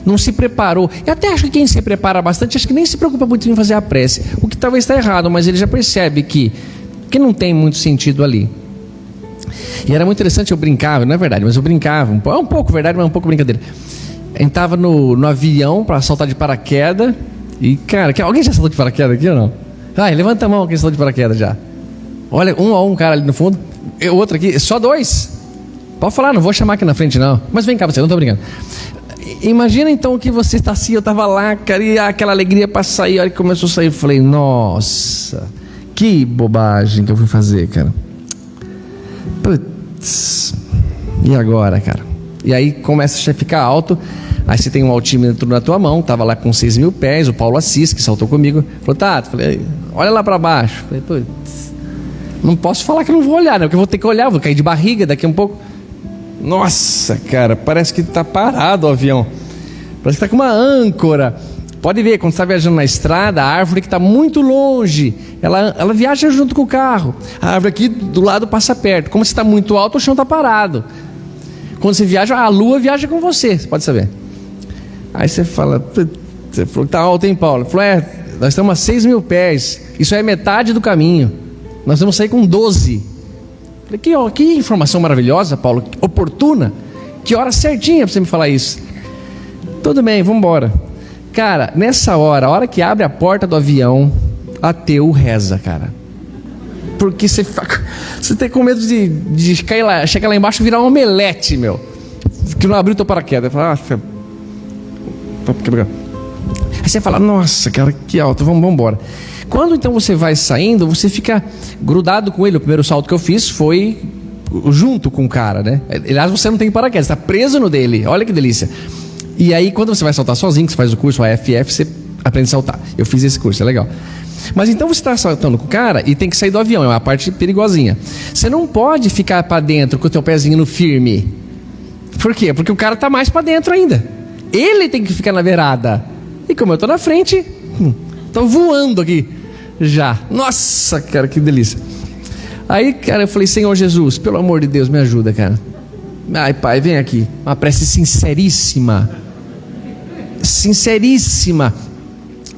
Não se preparou. E até acho que quem se prepara bastante, acho que nem se preocupa muito em fazer a prece. O que talvez está errado, mas ele já percebe que, que não tem muito sentido ali. E era muito interessante, eu brincava, não é verdade, mas eu brincava, um, é um pouco verdade, mas um pouco brincadeira. A gente estava no, no avião para saltar de paraquedas. E, cara, alguém já saltou de paraquedas aqui ou não? Vai, levanta a mão quem está de paraquedas já. Olha, um a um cara ali no fundo. Outro aqui, só dois. Pode falar, não vou chamar aqui na frente não. Mas vem cá você, não estou brincando. Imagina então que você está assim, eu estava lá, e aquela alegria para sair, a hora que começou a sair, eu falei, nossa, que bobagem que eu fui fazer, cara. Putz, e agora, cara? E aí começa a ficar alto, Aí você tem um altímetro na tua mão, tava lá com 6 mil pés, o Paulo Assis, que saltou comigo, falou, Tato, falei, olha lá para baixo. Falei, putz, não posso falar que não vou olhar, né? Porque eu vou ter que olhar, vou cair de barriga daqui a um pouco. Nossa, cara, parece que está parado o avião. Parece que está com uma âncora. Pode ver, quando está viajando na estrada, a árvore que está muito longe, ela, ela viaja junto com o carro. A árvore aqui do lado passa perto. Como você está muito alto, o chão está parado. Quando você viaja, a lua viaja com você, você pode saber. Aí você fala, você falou que está alto, hein, Paulo? Falou, é, nós estamos a 6 mil pés, isso é metade do caminho. Nós vamos sair com 12. Falei, que, que informação maravilhosa, Paulo, oportuna. Que hora certinha para você me falar isso. Tudo bem, vamos embora. Cara, nessa hora, a hora que abre a porta do avião, ateu reza, cara. Porque você, você tem com medo de, de cair lá, chegar lá embaixo e virar um omelete, meu. Que não abriu teu paraquedas. Fala, ah, Aí você fala, nossa, cara, que alto, vamos, vamos embora. Quando então você vai saindo, você fica grudado com ele. O primeiro salto que eu fiz foi junto com o cara, né? Aliás, você não tem paraquedas, está preso no dele. Olha que delícia. E aí, quando você vai saltar sozinho, que você faz o curso AFF, você aprende a saltar. Eu fiz esse curso, é legal. Mas então você está saltando com o cara e tem que sair do avião, é uma parte perigosinha. Você não pode ficar para dentro com o teu pezinho no firme. Por quê? Porque o cara está mais para dentro ainda. Ele tem que ficar na beirada. E como eu estou na frente, estou hum, voando aqui já. Nossa, cara, que delícia. Aí, cara, eu falei, Senhor Jesus, pelo amor de Deus, me ajuda, cara. Ai, pai, vem aqui. Uma prece sinceríssima. Sinceríssima.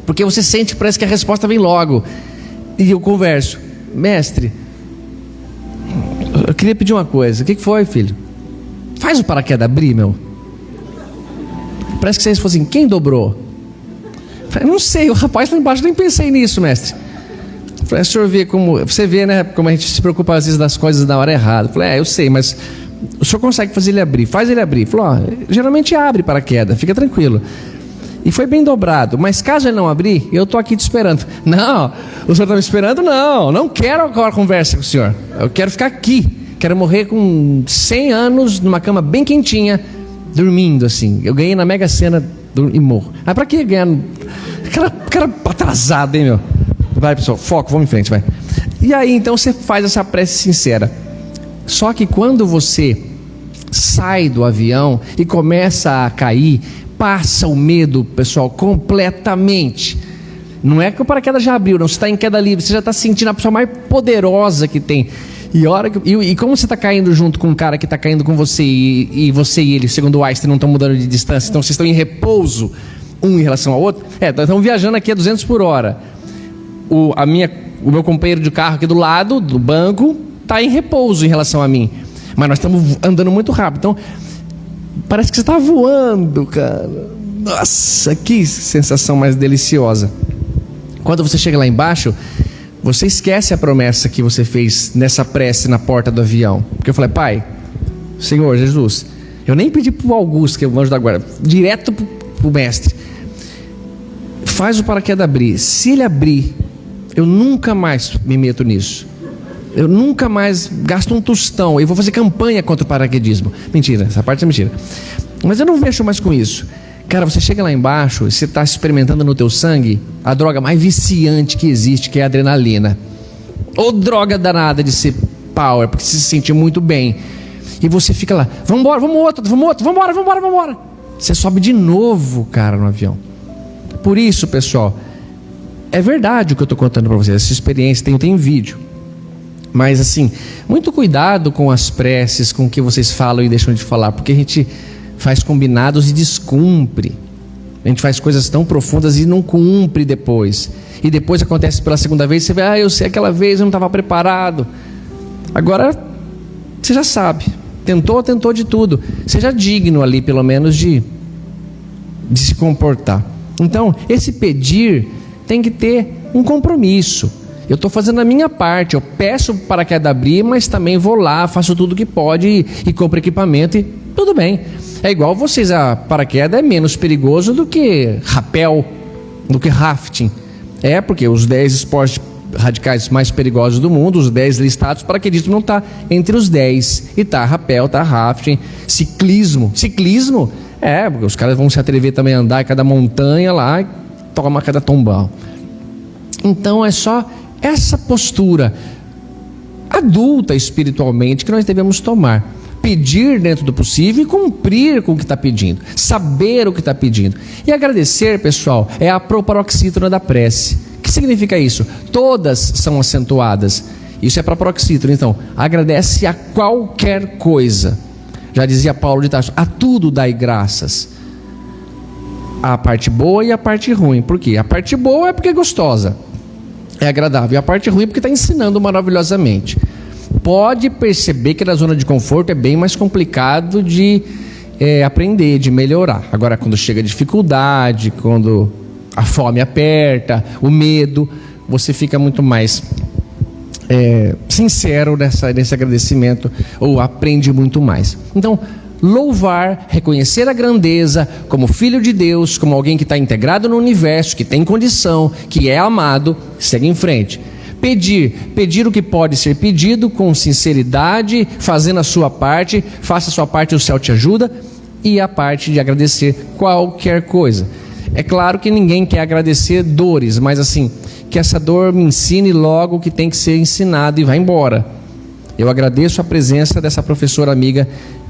Porque você sente, parece que a resposta vem logo. E eu converso, mestre, eu queria pedir uma coisa. O que foi, filho? Faz o paraquedas abrir, meu. Parece que vocês fossem, quem dobrou? Falei, não sei, o rapaz lá embaixo nem pensei nisso, mestre. Falei, o senhor vê como. Você vê, né? Como a gente se preocupa às vezes das coisas na hora errada. Falei, é, eu sei, mas o senhor consegue fazer ele abrir? Faz ele abrir. Falou, geralmente abre paraquedas, fica tranquilo. E foi bem dobrado. Mas caso ele não abrir, eu estou aqui te esperando. Não, o senhor está me esperando? Não, não quero agora conversa com o senhor. Eu quero ficar aqui. Quero morrer com 100 anos, numa cama bem quentinha, dormindo assim. Eu ganhei na Mega Sena e morro. Ah, para que ganhar? Cara, cara atrasado, hein, meu? Vai, pessoal, foco, vamos em frente, vai. E aí, então, você faz essa prece sincera. Só que quando você sai do avião e começa a cair, passa o medo, pessoal, completamente. Não é que o paraquedas já abriu, não. Você está em queda livre, você já está sentindo a pessoa mais poderosa que tem. E, hora que, e, e como você está caindo junto com um cara que está caindo com você, e, e, você e ele, segundo o Einstein, não estão mudando de distância, então vocês estão em repouso um em relação ao outro. É, estão viajando aqui a 200 por hora. O, a minha, o meu companheiro de carro aqui do lado, do banco, está em repouso em relação a mim. Mas nós estamos andando muito rápido. Então, Parece que você está voando, cara. Nossa, que sensação mais deliciosa. Quando você chega lá embaixo, você esquece a promessa que você fez nessa prece na porta do avião. Porque eu falei, pai, Senhor Jesus, eu nem pedi para o Augusto, que é o anjo da guarda, direto para o mestre. Faz o paraquedas abrir. Se ele abrir, eu nunca mais me meto nisso. Eu nunca mais gasto um tostão. Eu vou fazer campanha contra o paraquedismo. Mentira, essa parte é mentira. Mas eu não mexo mais com isso. Cara, você chega lá embaixo e você está experimentando no teu sangue a droga mais viciante que existe, que é a adrenalina. Ou droga danada de ser power, porque você se sente muito bem. E você fica lá, vamos embora, vamos outro, vamos outro, vamos embora, vamos embora, vamos embora. Você sobe de novo, cara, no avião. Por isso, pessoal, é verdade o que eu estou contando para vocês. Essa experiência tem, tem vídeo. Mas assim, muito cuidado com as preces, com o que vocês falam e deixam de falar, porque a gente faz combinados e descumpre. A gente faz coisas tão profundas e não cumpre depois. E depois acontece pela segunda vez, você vê, ah, eu sei aquela vez, eu não estava preparado. Agora, você já sabe. Tentou, tentou de tudo. Seja digno ali, pelo menos, de, de se comportar. Então, esse pedir tem que ter um compromisso. Eu estou fazendo a minha parte. Eu peço para que abrir, mas também vou lá, faço tudo que pode e, e compro equipamento e tudo bem. É igual vocês, a paraquedas é menos perigoso do que rapel, do que rafting. É, porque os 10 esportes radicais mais perigosos do mundo, os 10 listados, paraquedismo não está entre os 10. E tá rapel, tá rafting, ciclismo. Ciclismo, é, porque os caras vão se atrever também a andar em cada montanha lá e toma cada tombão. Então é só essa postura adulta espiritualmente que nós devemos tomar. Pedir dentro do possível e cumprir com o que está pedindo. Saber o que está pedindo. E agradecer, pessoal, é a proparoxítona da prece. O que significa isso? Todas são acentuadas. Isso é para paroxítona. Então, agradece a qualquer coisa. Já dizia Paulo de Tarso: a tudo dai graças. A parte boa e a parte ruim. Por quê? A parte boa é porque é gostosa é agradável. E a parte ruim é porque está ensinando maravilhosamente. Pode perceber que na zona de conforto é bem mais complicado de é, aprender, de melhorar. Agora, quando chega a dificuldade, quando a fome aperta, o medo, você fica muito mais é, sincero nessa, nesse agradecimento ou aprende muito mais. Então, louvar, reconhecer a grandeza como filho de Deus, como alguém que está integrado no universo, que tem condição, que é amado, segue em frente. Pedir, pedir o que pode ser pedido com sinceridade, fazendo a sua parte, faça a sua parte, o céu te ajuda, e a parte de agradecer qualquer coisa. É claro que ninguém quer agradecer dores, mas assim, que essa dor me ensine logo o que tem que ser ensinado e vá embora. Eu agradeço a presença dessa professora amiga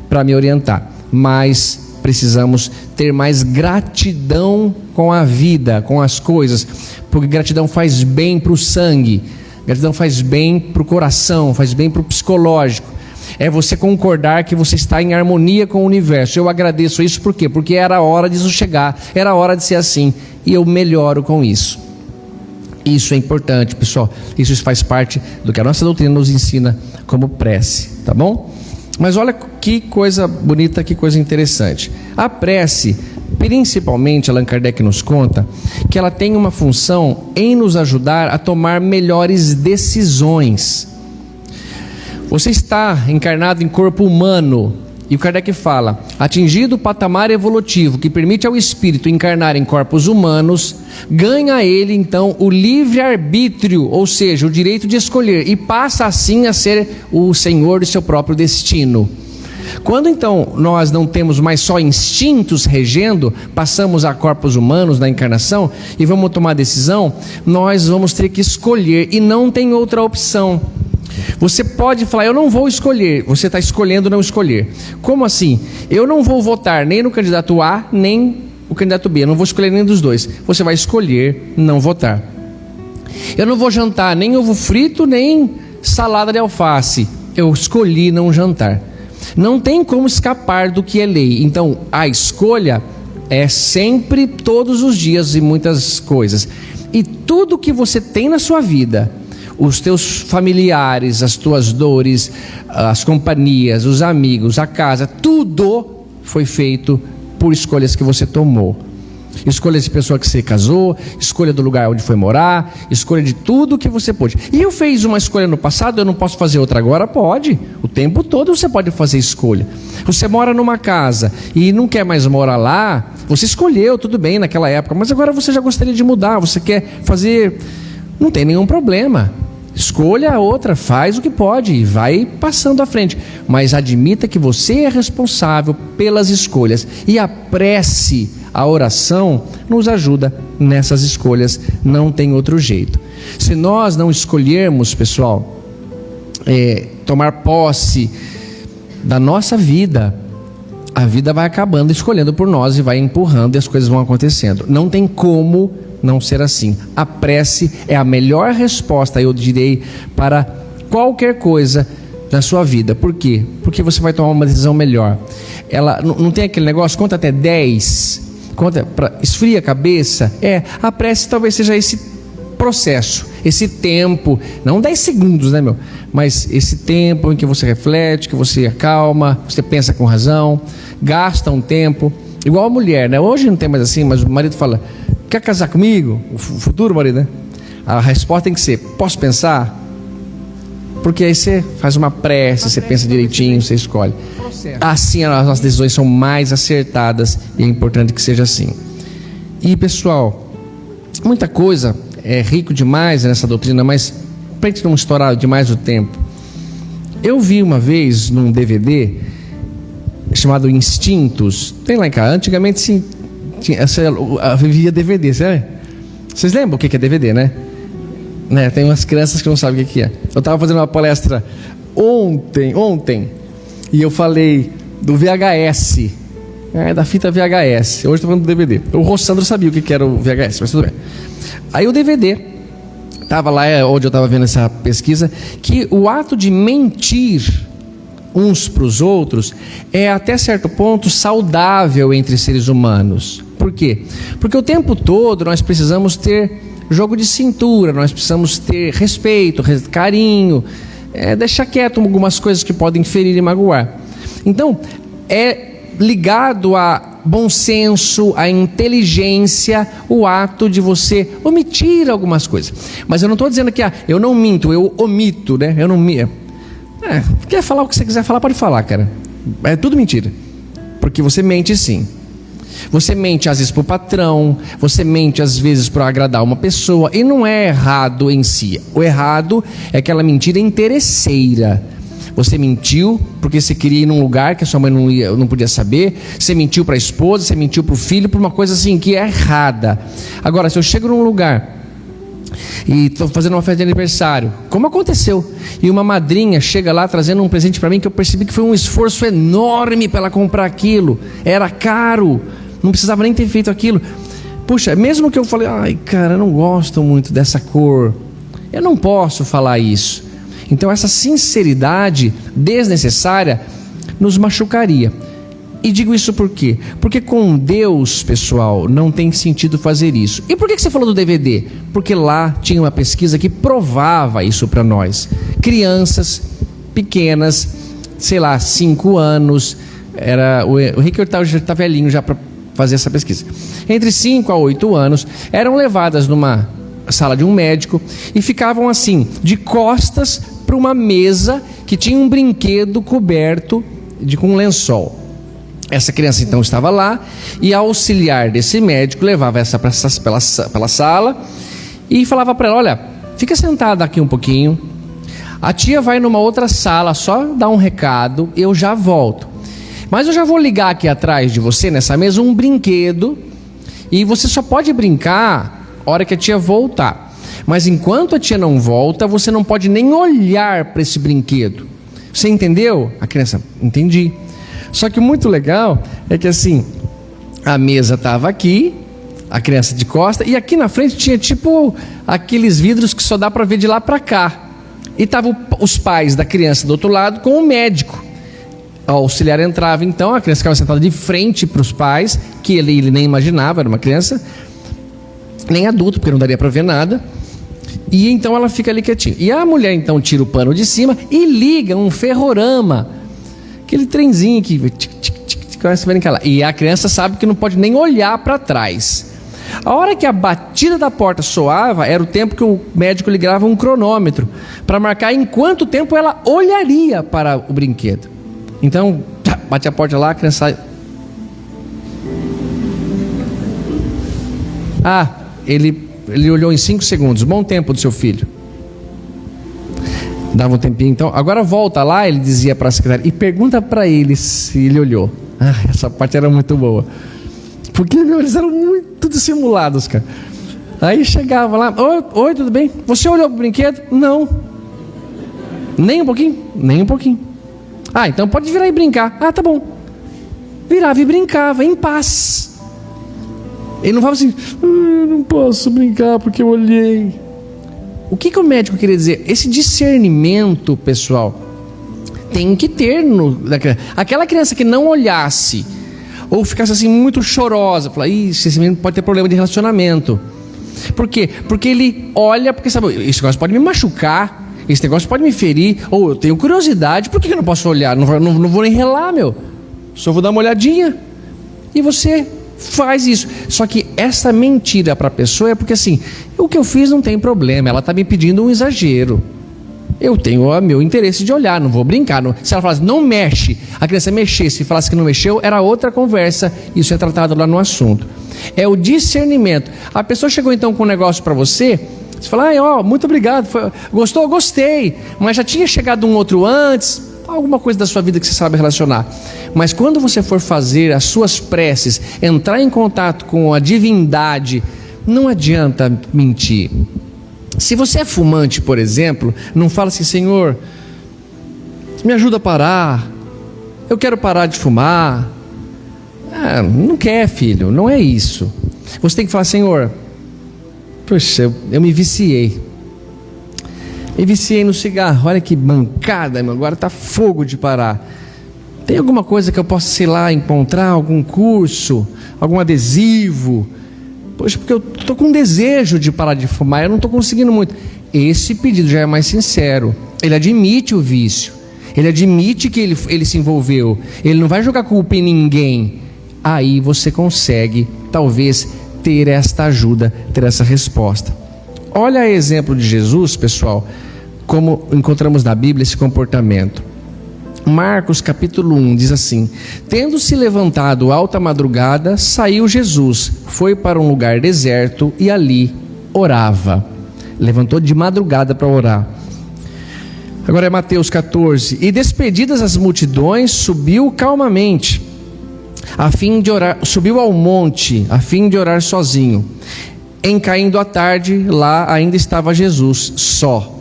para me orientar, mas precisamos ter mais gratidão com a vida, com as coisas, porque gratidão faz bem para o sangue, gratidão faz bem para o coração, faz bem para o psicológico. É você concordar que você está em harmonia com o universo. Eu agradeço isso por quê? Porque era hora disso chegar, era hora de ser assim, e eu melhoro com isso. Isso é importante, pessoal. Isso faz parte do que a nossa doutrina nos ensina como prece, tá bom? Mas olha que coisa bonita, que coisa interessante. A prece, principalmente, Allan Kardec nos conta que ela tem uma função em nos ajudar a tomar melhores decisões. Você está encarnado em corpo humano, e o Kardec fala: atingido o patamar evolutivo que permite ao espírito encarnar em corpos humanos, ganha ele então o livre-arbítrio, ou seja, o direito de escolher, e passa assim a ser o senhor de seu próprio destino. Quando então nós não temos mais só instintos regendo, passamos a corpos humanos na encarnação e vamos tomar decisão, nós vamos ter que escolher e não tem outra opção. Você pode falar, eu não vou escolher, você está escolhendo não escolher. Como assim? Eu não vou votar nem no candidato A, nem o candidato B, eu não vou escolher nenhum dos dois. Você vai escolher não votar. Eu não vou jantar nem ovo frito, nem salada de alface. Eu escolhi não jantar. Não tem como escapar do que é lei. Então, a escolha é sempre, todos os dias e muitas coisas. E tudo que você tem na sua vida, os teus familiares, as tuas dores, as companhias, os amigos, a casa, tudo foi feito por escolhas que você tomou. Escolha de pessoa que você casou, escolha do lugar onde foi morar, escolha de tudo que você pôde. E eu fiz uma escolha no passado, eu não posso fazer outra agora? Pode. O tempo todo você pode fazer escolha. Você mora numa casa e não quer mais morar lá, você escolheu, tudo bem naquela época, mas agora você já gostaria de mudar, você quer fazer. Não tem nenhum problema. Escolha a outra, faz o que pode e vai passando à frente. Mas admita que você é responsável pelas escolhas. E a prece, a oração, nos ajuda nessas escolhas. Não tem outro jeito. Se nós não escolhermos, pessoal, é, tomar posse da nossa vida, a vida vai acabando escolhendo por nós e vai empurrando e as coisas vão acontecendo. Não tem como não ser assim. A prece é a melhor resposta, eu direi, para qualquer coisa na sua vida. Por quê? Porque você vai tomar uma decisão melhor. Ela não, tem aquele negócio, conta até 10, conta para esfria a cabeça. É, a prece talvez seja esse processo, esse tempo, não 10 segundos, né, meu? Mas esse tempo em que você reflete, que você acalma, você pensa com razão, gasta um tempo, igual a mulher, né? Hoje não tem mais assim, mas o marido fala: Quer casar comigo? O futuro marido, né? A resposta tem que ser: Posso pensar? Porque aí você faz uma prece, você pensa direitinho, você escolhe. Assim as nossas decisões são mais acertadas e é importante que seja assim. E pessoal, muita coisa é rico demais nessa doutrina, mas para gente não estourar demais o tempo, eu vi uma vez num DVD chamado Instintos, tem lá em casa. Antigamente sim, tinha, vivia DVD, sabe? Vocês lembram o que é DVD, né? né? Tem umas crianças que não sabem o que é. Eu estava fazendo uma palestra ontem, ontem, e eu falei do VHS, é, da fita VHS. Hoje estou falando do DVD. O Rossandro sabia o que era o VHS, mas tudo bem. Aí o DVD, estava lá é, onde eu estava vendo essa pesquisa, que o ato de mentir uns para os outros é até certo ponto saudável entre seres humanos. Por quê? Porque o tempo todo nós precisamos ter jogo de cintura, nós precisamos ter respeito, carinho, é, deixar quieto algumas coisas que podem ferir e magoar. Então, é ligado a bom senso, a inteligência, o ato de você omitir algumas coisas. Mas eu não estou dizendo que ah, eu não minto, eu omito, né? Eu não minto. É, quer falar o que você quiser falar, pode falar, cara. É tudo mentira. Porque você mente sim. Você mente às vezes para o patrão, você mente às vezes para agradar uma pessoa, e não é errado em si. O errado é aquela mentira interesseira. você mentiu porque você queria ir num lugar que a sua mãe não, ia, não podia saber, você mentiu para a esposa, você mentiu para o filho, por uma coisa assim que é errada. Agora, se eu chego num lugar e estou fazendo uma festa de aniversário, como aconteceu, e uma madrinha chega lá trazendo um presente para mim que eu percebi que foi um esforço enorme para ela comprar aquilo, era caro, não precisava nem ter feito aquilo. Puxa, mesmo que eu falei, ai cara, eu não gosto muito dessa cor, eu não posso falar isso. Então, essa sinceridade desnecessária nos machucaria. E digo isso por quê? Porque com Deus, pessoal, não tem sentido fazer isso. E por que você falou do DVD? Porque lá tinha uma pesquisa que provava isso para nós. Crianças pequenas, sei lá, 5 anos, era o, o Rick já está velhinho já para fazer essa pesquisa. Entre 5 a 8 anos, eram levadas numa sala de um médico e ficavam assim, de costas para uma mesa que tinha um brinquedo coberto de com um lençol. Essa criança então estava lá e a auxiliar desse médico levava essa pela, pela sala e falava para ela: Olha, fica sentada aqui um pouquinho. A tia vai numa outra sala só dar um recado, eu já volto. Mas eu já vou ligar aqui atrás de você nessa mesa um brinquedo e você só pode brincar hora que a tia voltar. Mas enquanto a tia não volta, você não pode nem olhar para esse brinquedo. Você entendeu? A criança, entendi. Só que muito legal é que assim, a mesa estava aqui, a criança de costa, e aqui na frente tinha tipo aqueles vidros que só dá para ver de lá para cá. E estavam os pais da criança do outro lado com o médico. O auxiliar entrava então, a criança ficava sentada de frente para os pais, que ele, ele nem imaginava, era uma criança, nem adulto, porque não daria para ver nada. E então ela fica ali quietinha. E a mulher então tira o pano de cima e liga um ferrorama. Aquele trenzinho que tic, tic, tic, tic, começa a brincar. E a criança sabe que não pode nem olhar para trás. A hora que a batida da porta soava, era o tempo que o médico ligava um cronômetro para marcar em quanto tempo ela olharia para o brinquedo. Então, tá, bate a porta lá, a criança. Ah, ele ele olhou em cinco segundos, bom tempo do seu filho. Dava um tempinho, então. Agora volta lá, ele dizia para a secretária, e pergunta para ele se ele olhou. Ah, essa parte era muito boa. Porque meu, eles eram muito dissimulados, cara. Aí chegava lá, oi, oi, tudo bem? Você olhou pro brinquedo? Não. Nem um pouquinho? Nem um pouquinho. Ah, então pode virar e brincar. Ah, tá bom. Virava e brincava, em paz. Ele não fala assim, ah, não posso brincar porque eu olhei. O que, que o médico queria dizer? Esse discernimento, pessoal, tem que ter no, aquela criança que não olhasse ou ficasse assim muito chorosa, falar, isso, esse menino pode ter problema de relacionamento. Por quê? Porque ele olha, porque sabe, esse negócio pode me machucar, esse negócio pode me ferir, ou eu tenho curiosidade, por que eu não posso olhar? Não, não, não vou nem relar, meu. Só vou dar uma olhadinha. E você faz isso. Só que essa mentira para a pessoa é porque assim, o que eu fiz não tem problema, ela está me pedindo um exagero. Eu tenho o meu interesse de olhar, não vou brincar. Não. Se ela falasse, não mexe, a criança mexesse e falasse que não mexeu, era outra conversa, isso é tratado lá no assunto. É o discernimento. A pessoa chegou então com um negócio para você, você fala, ah, ó, muito obrigado, foi, gostou? Gostei, mas já tinha chegado um outro antes, alguma coisa da sua vida que você sabe relacionar. Mas quando você for fazer as suas preces, entrar em contato com a divindade, não adianta mentir. Se você é fumante, por exemplo, não fala assim, Senhor, me ajuda a parar. Eu quero parar de fumar. Ah, não quer, filho, não é isso. Você tem que falar, Senhor, poxa, eu, eu me viciei. Me viciei no cigarro. Olha que bancada, meu. agora está fogo de parar. Tem alguma coisa que eu possa, sei lá, encontrar? Algum curso? Algum adesivo? Poxa, porque eu estou com desejo de parar de fumar, eu não estou conseguindo muito. Esse pedido já é mais sincero. Ele admite o vício. Ele admite que ele, ele se envolveu. Ele não vai jogar culpa em ninguém. Aí você consegue, talvez, ter esta ajuda, ter essa resposta. Olha exemplo de Jesus, pessoal como encontramos na Bíblia esse comportamento. Marcos capítulo 1 diz assim: Tendo se levantado alta madrugada, saiu Jesus, foi para um lugar deserto e ali orava. Levantou de madrugada para orar. Agora é Mateus 14. E despedidas as multidões, subiu calmamente, a fim de orar, subiu ao monte, a fim de orar sozinho. Em caindo a tarde, lá ainda estava Jesus, só.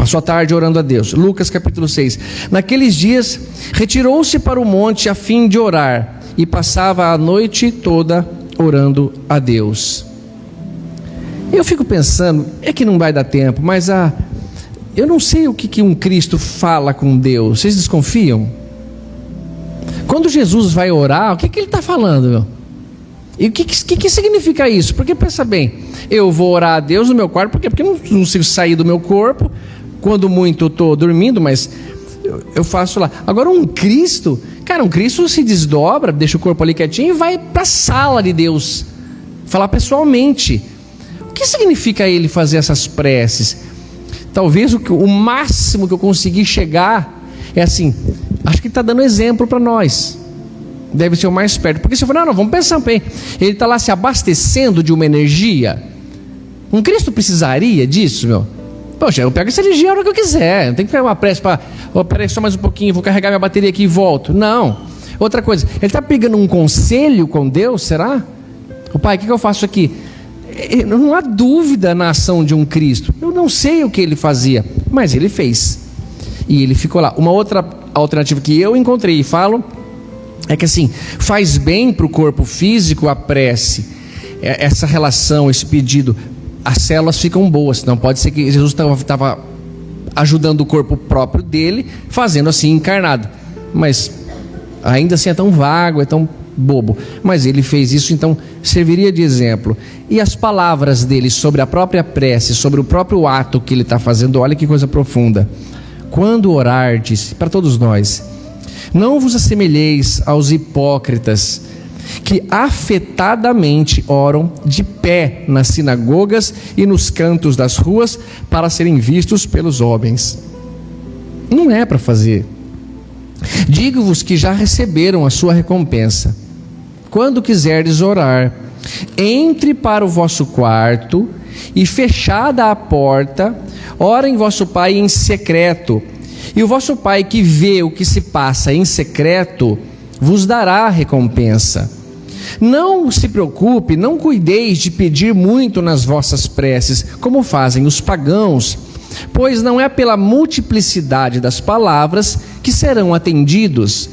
Passou a tarde orando a Deus. Lucas capítulo 6. Naqueles dias, retirou-se para o monte a fim de orar, e passava a noite toda orando a Deus. Eu fico pensando, é que não vai dar tempo, mas a, eu não sei o que, que um Cristo fala com Deus. Vocês desconfiam? Quando Jesus vai orar, o que, que ele está falando? E o que, que, que, significa isso? Porque pensa bem, eu vou orar a Deus no meu quarto, porque, porque não, não consigo sair do meu corpo. Quando muito eu estou dormindo, mas eu, faço lá. Agora, um Cristo, cara, um Cristo se desdobra, deixa o corpo ali quietinho e vai para a sala de Deus, falar pessoalmente. O que significa ele fazer essas preces? Talvez o, o máximo que eu consegui chegar é assim, acho que está dando exemplo para nós. Deve ser o mais perto. Porque se eu for, não, não, vamos pensar bem. Ele está lá se abastecendo de uma energia. Um Cristo precisaria disso, meu? Poxa, eu pego essa energia a hora que eu quiser. Não tem que pegar uma pressa para. Oh, peraí, só mais um pouquinho, vou carregar minha bateria aqui e volto. Não. Outra coisa, ele está pegando um conselho com Deus, será? O pai, o que, que eu faço aqui? Não há dúvida na ação de um Cristo. Eu não sei o que ele fazia, mas ele fez. E ele ficou lá. Uma outra alternativa que eu encontrei e falo é que assim, faz bem para o corpo físico a prece, é, essa relação, esse pedido. As células ficam boas, não pode ser que Jesus estava ajudando o corpo próprio dele, fazendo assim encarnado. Mas ainda assim é tão vago, é tão bobo. Mas ele fez isso, então serviria de exemplo. E as palavras dele sobre a própria prece, sobre o próprio ato que ele está fazendo, olha que coisa profunda. Quando orardes, para todos nós, não vos assemelheis aos hipócritas, que afetadamente oram de pé nas sinagogas e nos cantos das ruas para serem vistos pelos homens. Não é para fazer. Digo-vos que já receberam a sua recompensa. Quando quiserdes orar, entre para o vosso quarto e fechada a porta, ora em vosso Pai em secreto. E o vosso Pai que vê o que se passa em secreto, vos dará recompensa. Não se preocupe, não cuideis de pedir muito nas vossas preces, como fazem os pagãos, pois não é pela multiplicidade das palavras que serão atendidos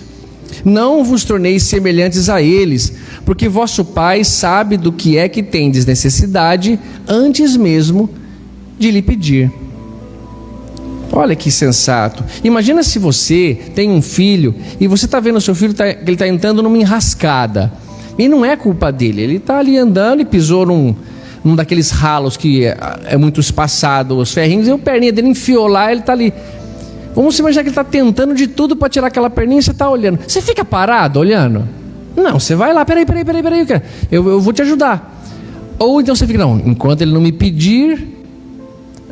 não vos torneis semelhantes a eles, porque vosso Pai sabe do que é que tendes necessidade antes mesmo de lhe pedir. Olha que sensato. Imagina se você tem um filho e você está vendo o seu filho tá, que ele está entrando numa enrascada. E não é culpa dele. Ele está ali andando e pisou num, num daqueles ralos que é, é muito espaçado, os ferrinhos, e o perninha dele enfiou lá, ele está ali. Vamos imaginar que ele está tentando de tudo para tirar aquela perninha e você está olhando. Você fica parado olhando? Não, você vai lá, peraí, peraí, peraí, peraí, eu, eu vou te ajudar. Ou então você fica, não, enquanto ele não me pedir.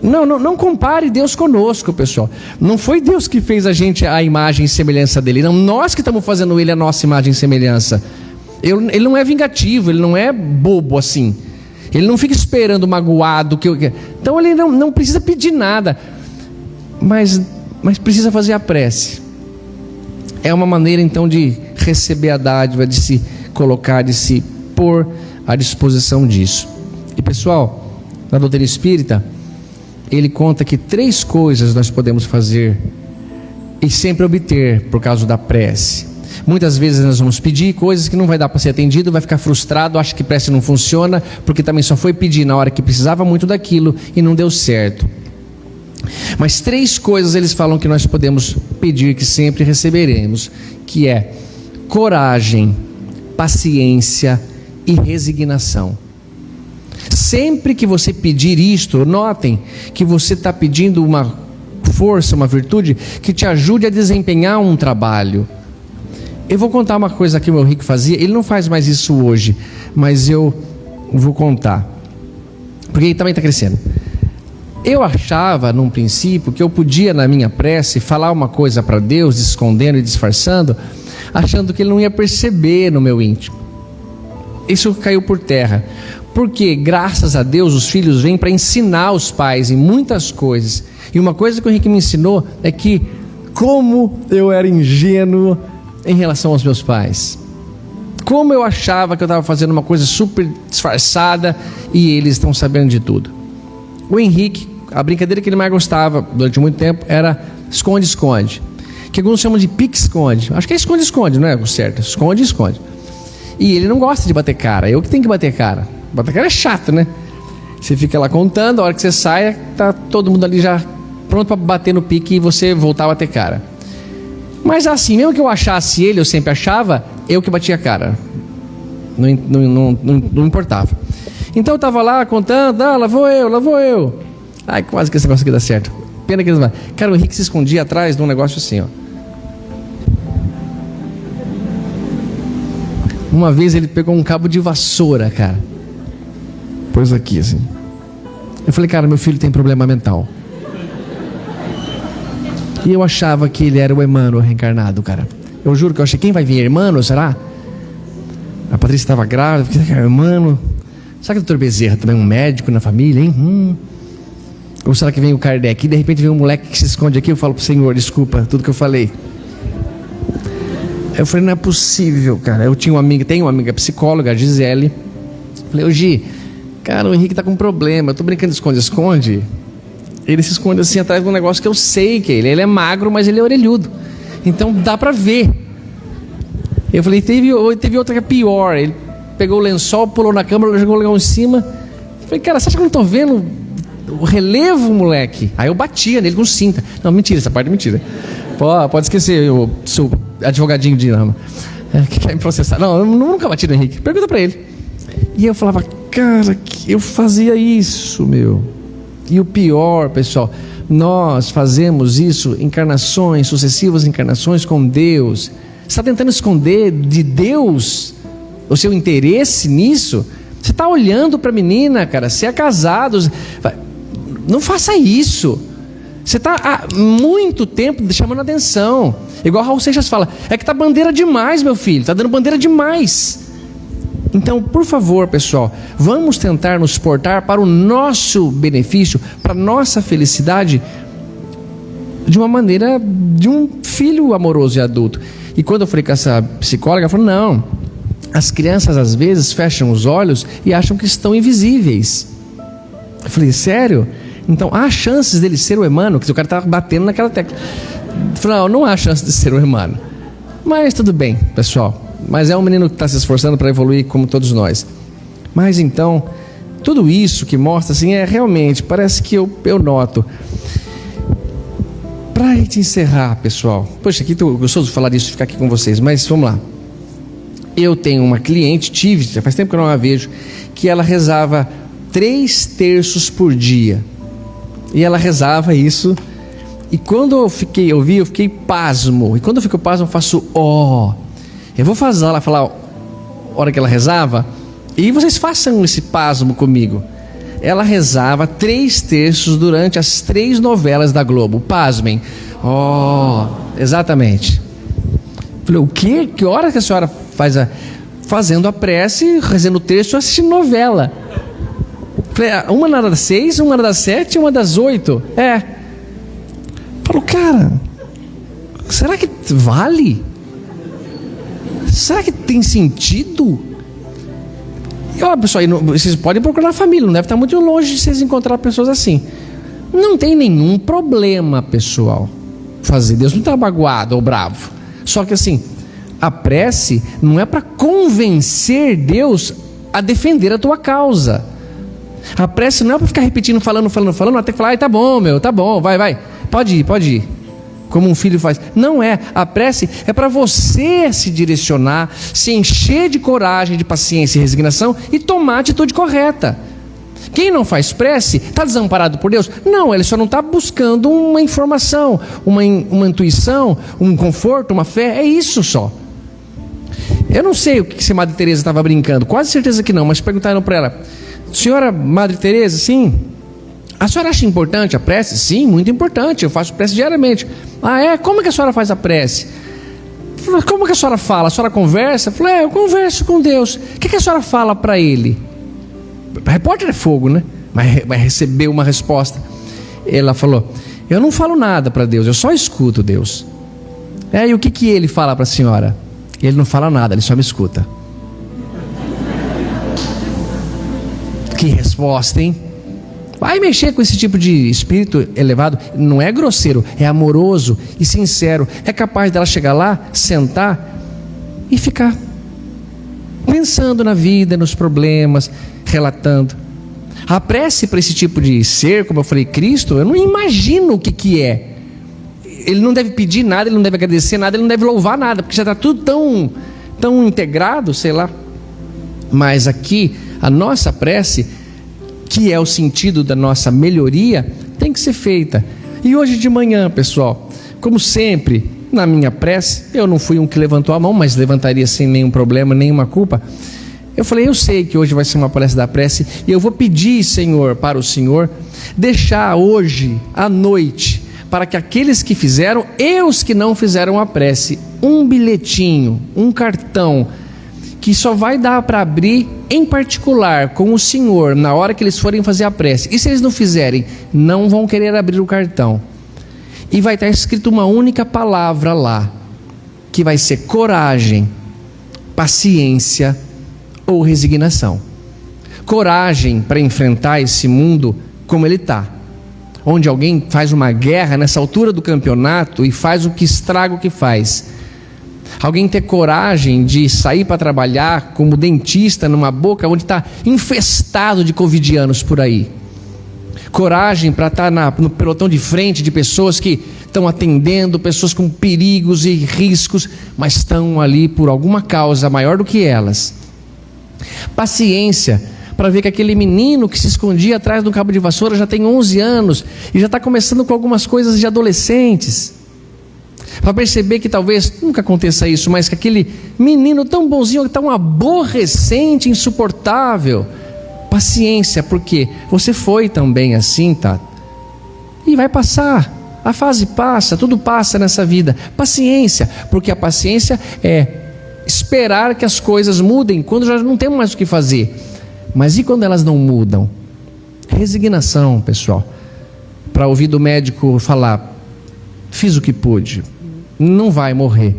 Não, não, não compare Deus conosco, pessoal. Não foi Deus que fez a gente a imagem e semelhança dele. Não, nós que estamos fazendo ele a nossa imagem e semelhança. Ele não é vingativo, ele não é bobo assim. Ele não fica esperando magoado. Que então ele não, não precisa pedir nada. Mas mas precisa fazer a prece. É uma maneira então de receber a dádiva, de se colocar, de se pôr à disposição disso. E pessoal, na doutrina espírita, ele conta que três coisas nós podemos fazer e sempre obter por causa da prece. Muitas vezes nós vamos pedir coisas que não vai dar para ser atendido, vai ficar frustrado, acha que prece não funciona, porque também só foi pedir na hora que precisava muito daquilo e não deu certo. Mas três coisas eles falam que nós podemos pedir que sempre receberemos, que é coragem, paciência e resignação. Sempre que você pedir isto, notem que você está pedindo uma força, uma virtude que te ajude a desempenhar um trabalho. Eu vou contar uma coisa que o meu rico fazia, ele não faz mais isso hoje, mas eu vou contar, porque ele também está crescendo. Eu achava, num princípio, que eu podia, na minha prece, falar uma coisa para Deus, escondendo e disfarçando, achando que Ele não ia perceber no meu íntimo. Isso caiu por terra. Porque, graças a Deus, os filhos vêm para ensinar os pais em muitas coisas. E uma coisa que o Henrique me ensinou é que, como eu era ingênuo em relação aos meus pais. Como eu achava que eu estava fazendo uma coisa super disfarçada e eles estão sabendo de tudo. O Henrique, a brincadeira que ele mais gostava durante muito tempo era esconde-esconde. Que alguns chamam de pique-esconde. Acho que é esconde-esconde, não é o certo? Esconde-esconde. E ele não gosta de bater cara. Eu que tenho que bater cara. Bater cara é chato, né? Você fica lá contando, a hora que você sai, tá todo mundo ali já pronto para bater no pique e você voltar a bater cara. Mas assim, mesmo que eu achasse ele, eu sempre achava, eu que batia a cara. Não, não, não, não importava. Então eu tava lá contando, ah, lá vou eu, lá vou eu. Ai, quase que esse negócio aqui dá certo. Pena que eles vão. Cara, o Henrique se escondia atrás de um negócio assim, ó. Uma vez ele pegou um cabo de vassoura, cara. Pôs aqui, assim. Eu falei, cara, meu filho tem problema mental. E eu achava que ele era o Emmanuel reencarnado, cara. Eu juro que eu achei, quem vai vir? Emmanuel, será? A Patrícia estava grávida, porque era Emmanuel. Será que o doutor Bezerra também é um médico na família, hein? Hum. Ou será que vem o Kardec? E de repente vem um moleque que se esconde aqui, eu falo pro Senhor, desculpa, tudo que eu falei. Eu falei, não é possível, cara. Eu tinha uma amiga, tenho uma amiga psicóloga, a Gisele. Falei, ô Gi, cara, o Henrique tá com um problema. Eu tô brincando de esconde-esconde. Ele se esconde assim atrás de um negócio que eu sei que é ele. Ele é magro, mas ele é orelhudo. Então dá pra ver. Eu falei, teve, teve outra que é pior. Ele pegou o lençol, pulou na câmera, jogou o lençol em cima. Eu falei, cara, você acha que eu não tô vendo o relevo, moleque? Aí eu batia nele com cinta. Não, mentira, essa parte é mentira. Pô, pode esquecer, o seu advogadinho de Nama. É, que quer me processar. Não, eu nunca bati no Henrique. Pergunta pra ele. E eu falava, cara, eu fazia isso, meu. E o pior, pessoal, nós fazemos isso, encarnações, sucessivas encarnações com Deus. Você está tentando esconder de Deus o seu interesse nisso? Você está olhando para a menina, cara, você é casado. Não faça isso. Você está há muito tempo chamando atenção. Igual Raul Seixas fala, é que tá bandeira demais, meu filho, tá dando bandeira demais. Então, por favor, pessoal, vamos tentar nos portar para o nosso benefício, para a nossa felicidade, de uma maneira de um filho amoroso e adulto. E quando eu falei com essa psicóloga, ela falou: não, as crianças às vezes fecham os olhos e acham que estão invisíveis. Eu falei: sério? Então há chances dele ser o Emmanuel, que o cara está batendo naquela tecla. Eu falei: não, não há chance de ser o Emmanuel. Mas tudo bem, pessoal. Mas é um menino que está se esforçando para evoluir como todos nós. Mas então, tudo isso que mostra assim é realmente, parece que eu, eu noto. Para gente encerrar, pessoal. Poxa, aqui estou gostoso de falar disso, ficar aqui com vocês, mas vamos lá. Eu tenho uma cliente, tive, já faz tempo que eu não a vejo, que ela rezava três terços por dia. E ela rezava isso. E quando eu fiquei, eu vi, eu fiquei pasmo. E quando eu fico pasmo, eu faço ó. Oh. Eu vou fazer ela falar a hora que ela rezava, e vocês façam esse pasmo comigo. Ela rezava três terços durante as três novelas da Globo. Pasmem. Oh, exatamente. Falei, o quê? Que hora que a senhora faz a. Fazendo a prece, rezando o texto, assistindo novela. Falei, ah, uma na das seis, uma na das sete, uma das oito. É. Falou, cara, será que vale? Será que tem sentido? E ó, pessoal, vocês podem procurar família, não deve estar muito longe de vocês encontrar pessoas assim. Não tem nenhum problema, pessoal, fazer. Deus não está magoado ou bravo. Só que assim, a prece não é para convencer Deus a defender a tua causa. A prece não é para ficar repetindo, falando, falando, falando, até falar, ai, tá bom, meu, tá bom, vai, vai. Pode ir, pode ir como um filho faz. Não é. A prece é para você se direcionar, se encher de coragem, de paciência e resignação e tomar a atitude correta. Quem não faz prece está desamparado por Deus? Não, ele só não está buscando uma informação, uma, uma intuição, um conforto, uma fé. É isso só. Eu não sei o que a Madre Teresa estava brincando, quase certeza que não, mas perguntaram para ela: Senhora Madre Teresa, sim, a senhora acha importante a prece? Sim, muito importante. Eu faço prece diariamente. Ah, é? Como que a senhora faz a prece? Como que a senhora fala? A senhora conversa? Eu falei, é, eu converso com Deus. O que, que a senhora fala para Ele? repórter é fogo, né? Mas vai receber uma resposta. Ela falou: Eu não falo nada para Deus, eu só escuto Deus. É, e o que, que ele fala para a senhora? Ele não fala nada, ele só me escuta. Que resposta, hein? Vai mexer com esse tipo de espírito elevado, não é grosseiro, é amoroso e sincero. É capaz dela chegar lá, sentar e ficar pensando na vida, nos problemas, relatando. A prece para esse tipo de ser, como eu falei, Cristo, eu não imagino o que, que é. Ele não deve pedir nada, ele não deve agradecer nada, ele não deve louvar nada, porque já está tudo tão, tão integrado, sei lá. Mas aqui, a nossa prece, que é o sentido da nossa melhoria, tem que ser feita. E hoje de manhã, pessoal, como sempre, na minha prece, eu não fui um que levantou a mão, mas levantaria sem nenhum problema, nenhuma culpa. Eu falei, eu sei que hoje vai ser uma palestra da prece, e eu vou pedir, Senhor, para o Senhor, deixar hoje, à noite, para que aqueles que fizeram e os que não fizeram a prece, um bilhetinho, um cartão, que só vai dar para abrir em particular com o Senhor na hora que eles forem fazer a prece. E se eles não fizerem, não vão querer abrir o cartão. E vai estar escrito uma única palavra lá, que vai ser coragem, paciência ou resignação. Coragem para enfrentar esse mundo como ele está. Onde alguém faz uma guerra nessa altura do campeonato e faz o que estraga o que faz. Alguém ter coragem de sair para trabalhar como dentista numa boca onde está infestado de covidianos por aí. Coragem para estar tá no pelotão de frente de pessoas que estão atendendo, pessoas com perigos e riscos, mas estão ali por alguma causa maior do que elas Paciência para ver que aquele menino que se escondia atrás do cabo de vassoura já tem 11 anos e já está começando com algumas coisas de adolescentes. Para perceber que talvez nunca aconteça isso, mas que aquele menino tão bonzinho, tão aborrecente, insuportável. Paciência, porque você foi também assim, tá? E vai passar. A fase passa, tudo passa nessa vida. Paciência, porque a paciência é esperar que as coisas mudem quando já não temos mais o que fazer. Mas e quando elas não mudam? Resignação, pessoal. Para ouvir do médico falar: fiz o que pude, não vai morrer,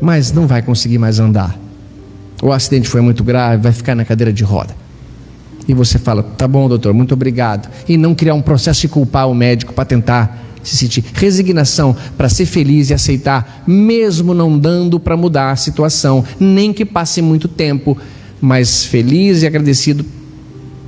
mas não vai conseguir mais andar. O acidente foi muito grave, vai ficar na cadeira de roda. E você fala: tá bom, doutor, muito obrigado. E não criar um processo de culpar o médico para tentar se sentir resignação para ser feliz e aceitar, mesmo não dando para mudar a situação, nem que passe muito tempo, mas feliz e agradecido,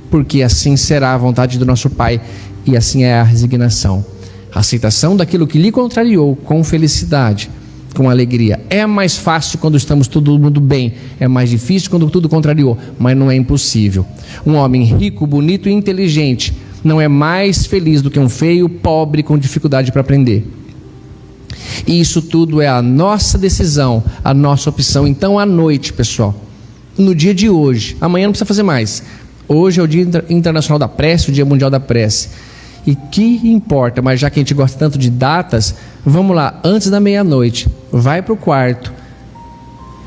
porque assim será a vontade do nosso Pai e assim é a resignação. Aceitação daquilo que lhe contrariou com felicidade, com alegria. É mais fácil quando estamos todo mundo bem, é mais difícil quando tudo contrariou, mas não é impossível. Um homem rico, bonito e inteligente não é mais feliz do que um feio pobre com dificuldade para aprender. E isso tudo é a nossa decisão, a nossa opção. Então, à noite, pessoal, no dia de hoje, amanhã não precisa fazer mais. Hoje é o Dia Internacional da Prece, o Dia Mundial da Prece. E que importa, mas já que a gente gosta tanto de datas, vamos lá, antes da meia-noite, vai para o quarto,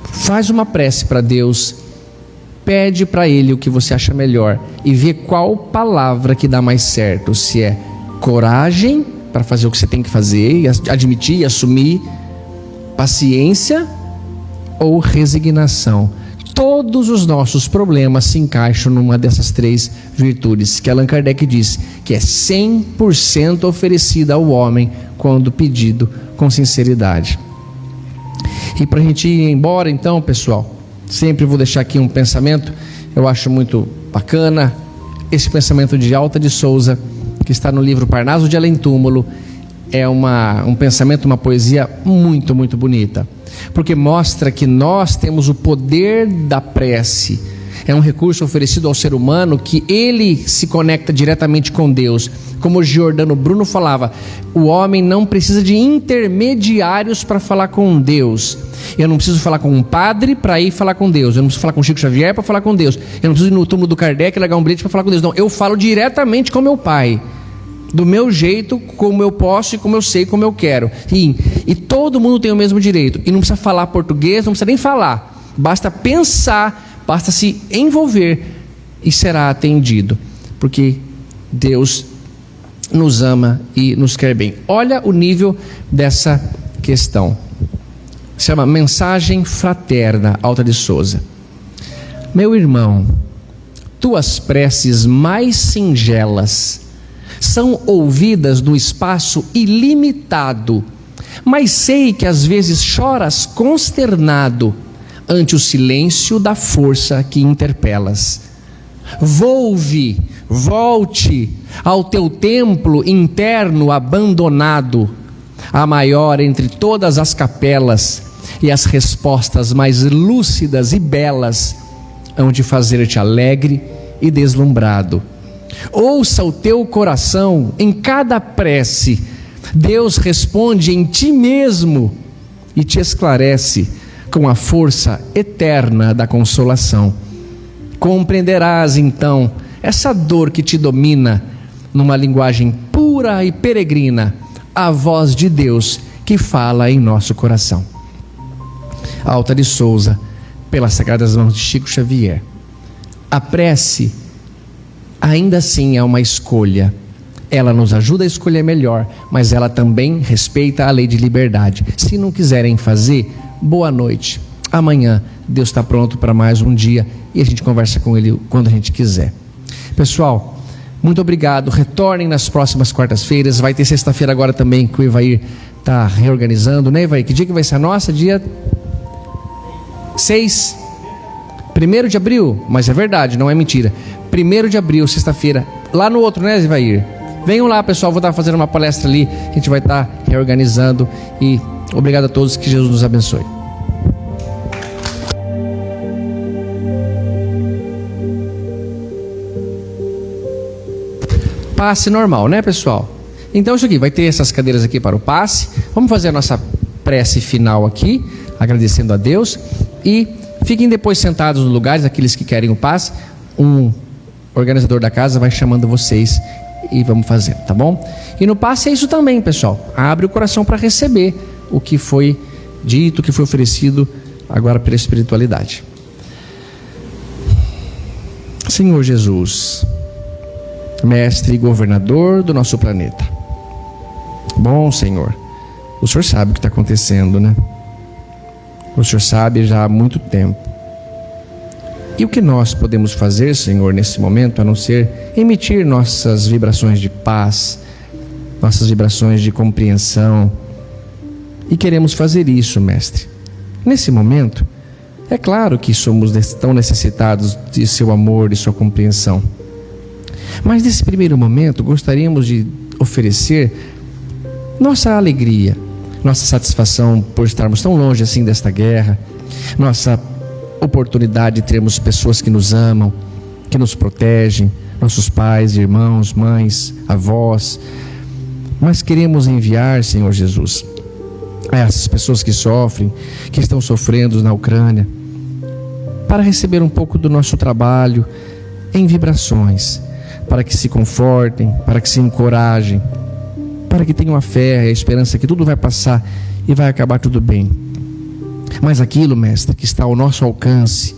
faz uma prece para Deus pede para ele o que você acha melhor e vê qual palavra que dá mais certo, se é coragem para fazer o que você tem que fazer, admitir e assumir, paciência ou resignação. Todos os nossos problemas se encaixam numa dessas três virtudes que Allan Kardec diz que é 100% oferecida ao homem quando pedido com sinceridade. E para a gente ir embora, então, pessoal, Sempre vou deixar aqui um pensamento, eu acho muito bacana, esse pensamento de Alta de Souza, que está no livro Parnaso de Além Túmulo, é uma, um pensamento, uma poesia muito, muito bonita, porque mostra que nós temos o poder da prece é um recurso oferecido ao ser humano que ele se conecta diretamente com Deus. Como Giordano Bruno falava, o homem não precisa de intermediários para falar com Deus. Eu não preciso falar com um padre para ir falar com Deus. Eu não preciso falar com Chico Xavier para falar com Deus. Eu não preciso ir no túmulo do Kardec e largar um bilhete para falar com Deus. Não, eu falo diretamente com meu pai do meu jeito, como eu posso e como eu sei, como eu quero. E, e, todo mundo tem o mesmo direito. E não precisa falar português, não precisa nem falar. Basta pensar basta se envolver e será atendido, porque Deus nos ama e nos quer bem. Olha o nível dessa questão. Se chama Mensagem Fraterna, Alta de Souza. Meu irmão, tuas preces mais singelas são ouvidas no espaço ilimitado, mas sei que às vezes choras consternado ante o silêncio da força que interpelas. Volve, volte ao teu templo interno abandonado, a maior entre todas as capelas, e as respostas mais lúcidas e belas hão de fazer-te alegre e deslumbrado. Ouça o teu coração em cada prece. Deus responde em ti mesmo e te esclarece com a força eterna da consolação. Compreenderás então essa dor que te domina numa linguagem pura e peregrina, a voz de Deus que fala em nosso coração. Alta de Souza, pelas sagradas mãos de Chico Xavier. A prece ainda assim é uma escolha. Ela nos ajuda a escolher melhor, mas ela também respeita a lei de liberdade. Se não quiserem fazer, boa noite. Amanhã Deus está pronto para mais um dia e a gente conversa com Ele quando a gente quiser. Pessoal, muito obrigado. Retornem nas próximas quartas-feiras. Vai ter sexta-feira agora também que o Ivair está reorganizando, né, Ivair? Que dia que vai ser a nossa? Dia 6. Primeiro de abril, mas é verdade, não é mentira. Primeiro de abril, sexta-feira, lá no outro, né, Ivair? Venham lá, pessoal. Vou estar fazendo uma palestra ali. A gente vai estar reorganizando. E obrigado a todos. Que Jesus nos abençoe. passe normal, né, pessoal? Então, isso aqui, vai ter essas cadeiras aqui para o passe. Vamos fazer a nossa prece final aqui, agradecendo a Deus. E fiquem depois sentados nos lugares, aqueles que querem o passe. Um organizador da casa vai chamando vocês e vamos fazer, tá bom? E no passe é isso também, pessoal. Abre o coração para receber o que foi dito, o que foi oferecido agora pela espiritualidade. Senhor Jesus, mestre e governador do nosso planeta. Bom, Senhor, o Senhor sabe o que está acontecendo, né? O Senhor sabe já há muito tempo. E o que nós podemos fazer, Senhor, nesse momento, a não ser emitir nossas vibrações de paz, nossas vibrações de compreensão. E queremos fazer isso, Mestre. Nesse momento, é claro que somos tão necessitados de seu amor e sua compreensão. Mas nesse primeiro momento, gostaríamos de oferecer nossa alegria, nossa satisfação por estarmos tão longe assim desta guerra, nossa oportunidade de termos pessoas que nos amam, que nos protegem, nossos pais, irmãos, mães, avós. Mas queremos enviar, Senhor Jesus, a essas pessoas que sofrem, que estão sofrendo na Ucrânia, para receber um pouco do nosso trabalho em vibrações para que se confortem, para que se encorajem, para que tenham a fé a esperança que tudo vai passar e vai acabar tudo bem. Mas aquilo, mestre, que está ao nosso alcance,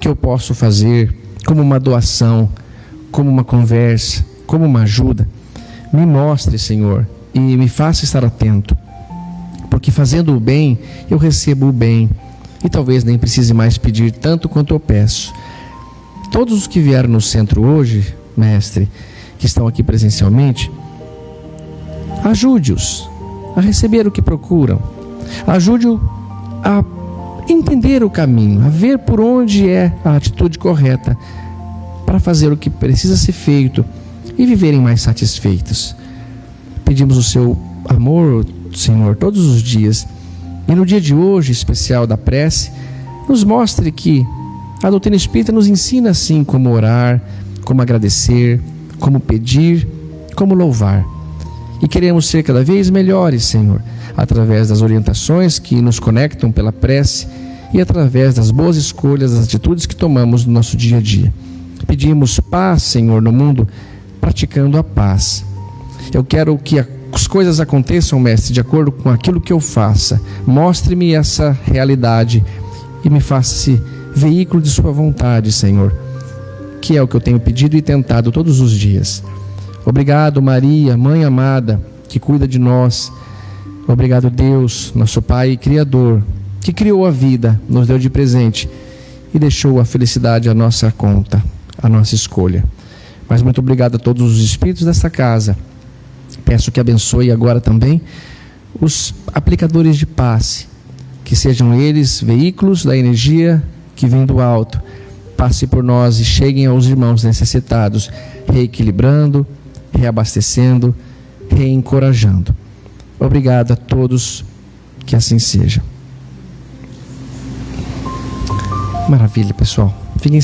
que eu posso fazer como uma doação, como uma conversa, como uma ajuda, me mostre, Senhor, e me faça estar atento. Porque fazendo o bem, eu recebo o bem. E talvez nem precise mais pedir tanto quanto eu peço. Todos os que vieram no centro hoje mestre, que estão aqui presencialmente, ajude-os a receber o que procuram, ajude-os a entender o caminho, a ver por onde é a atitude correta para fazer o que precisa ser feito e viverem mais satisfeitos. Pedimos o seu amor, Senhor, todos os dias. E no dia de hoje, especial da prece, nos mostre que a doutrina espírita nos ensina assim como orar, como agradecer, como pedir, como louvar. E queremos ser cada vez melhores, Senhor, através das orientações que nos conectam pela prece e através das boas escolhas, das atitudes que tomamos no nosso dia a dia. Pedimos paz, Senhor, no mundo, praticando a paz. Eu quero que as coisas aconteçam, Mestre, de acordo com aquilo que eu faça. Mostre-me essa realidade e me faça-se veículo de Sua vontade, Senhor que é o que eu tenho pedido e tentado todos os dias. Obrigado, Maria, mãe amada, que cuida de nós. Obrigado, Deus, nosso Pai e Criador, que criou a vida, nos deu de presente e deixou a felicidade à nossa conta, à nossa escolha. Mas muito obrigado a todos os espíritos dessa casa. Peço que abençoe agora também os aplicadores de passe, que sejam eles veículos da energia que vem do alto. Passe por nós e cheguem aos irmãos necessitados, reequilibrando, reabastecendo, reencorajando. Obrigado a todos, que assim seja. Maravilha, pessoal.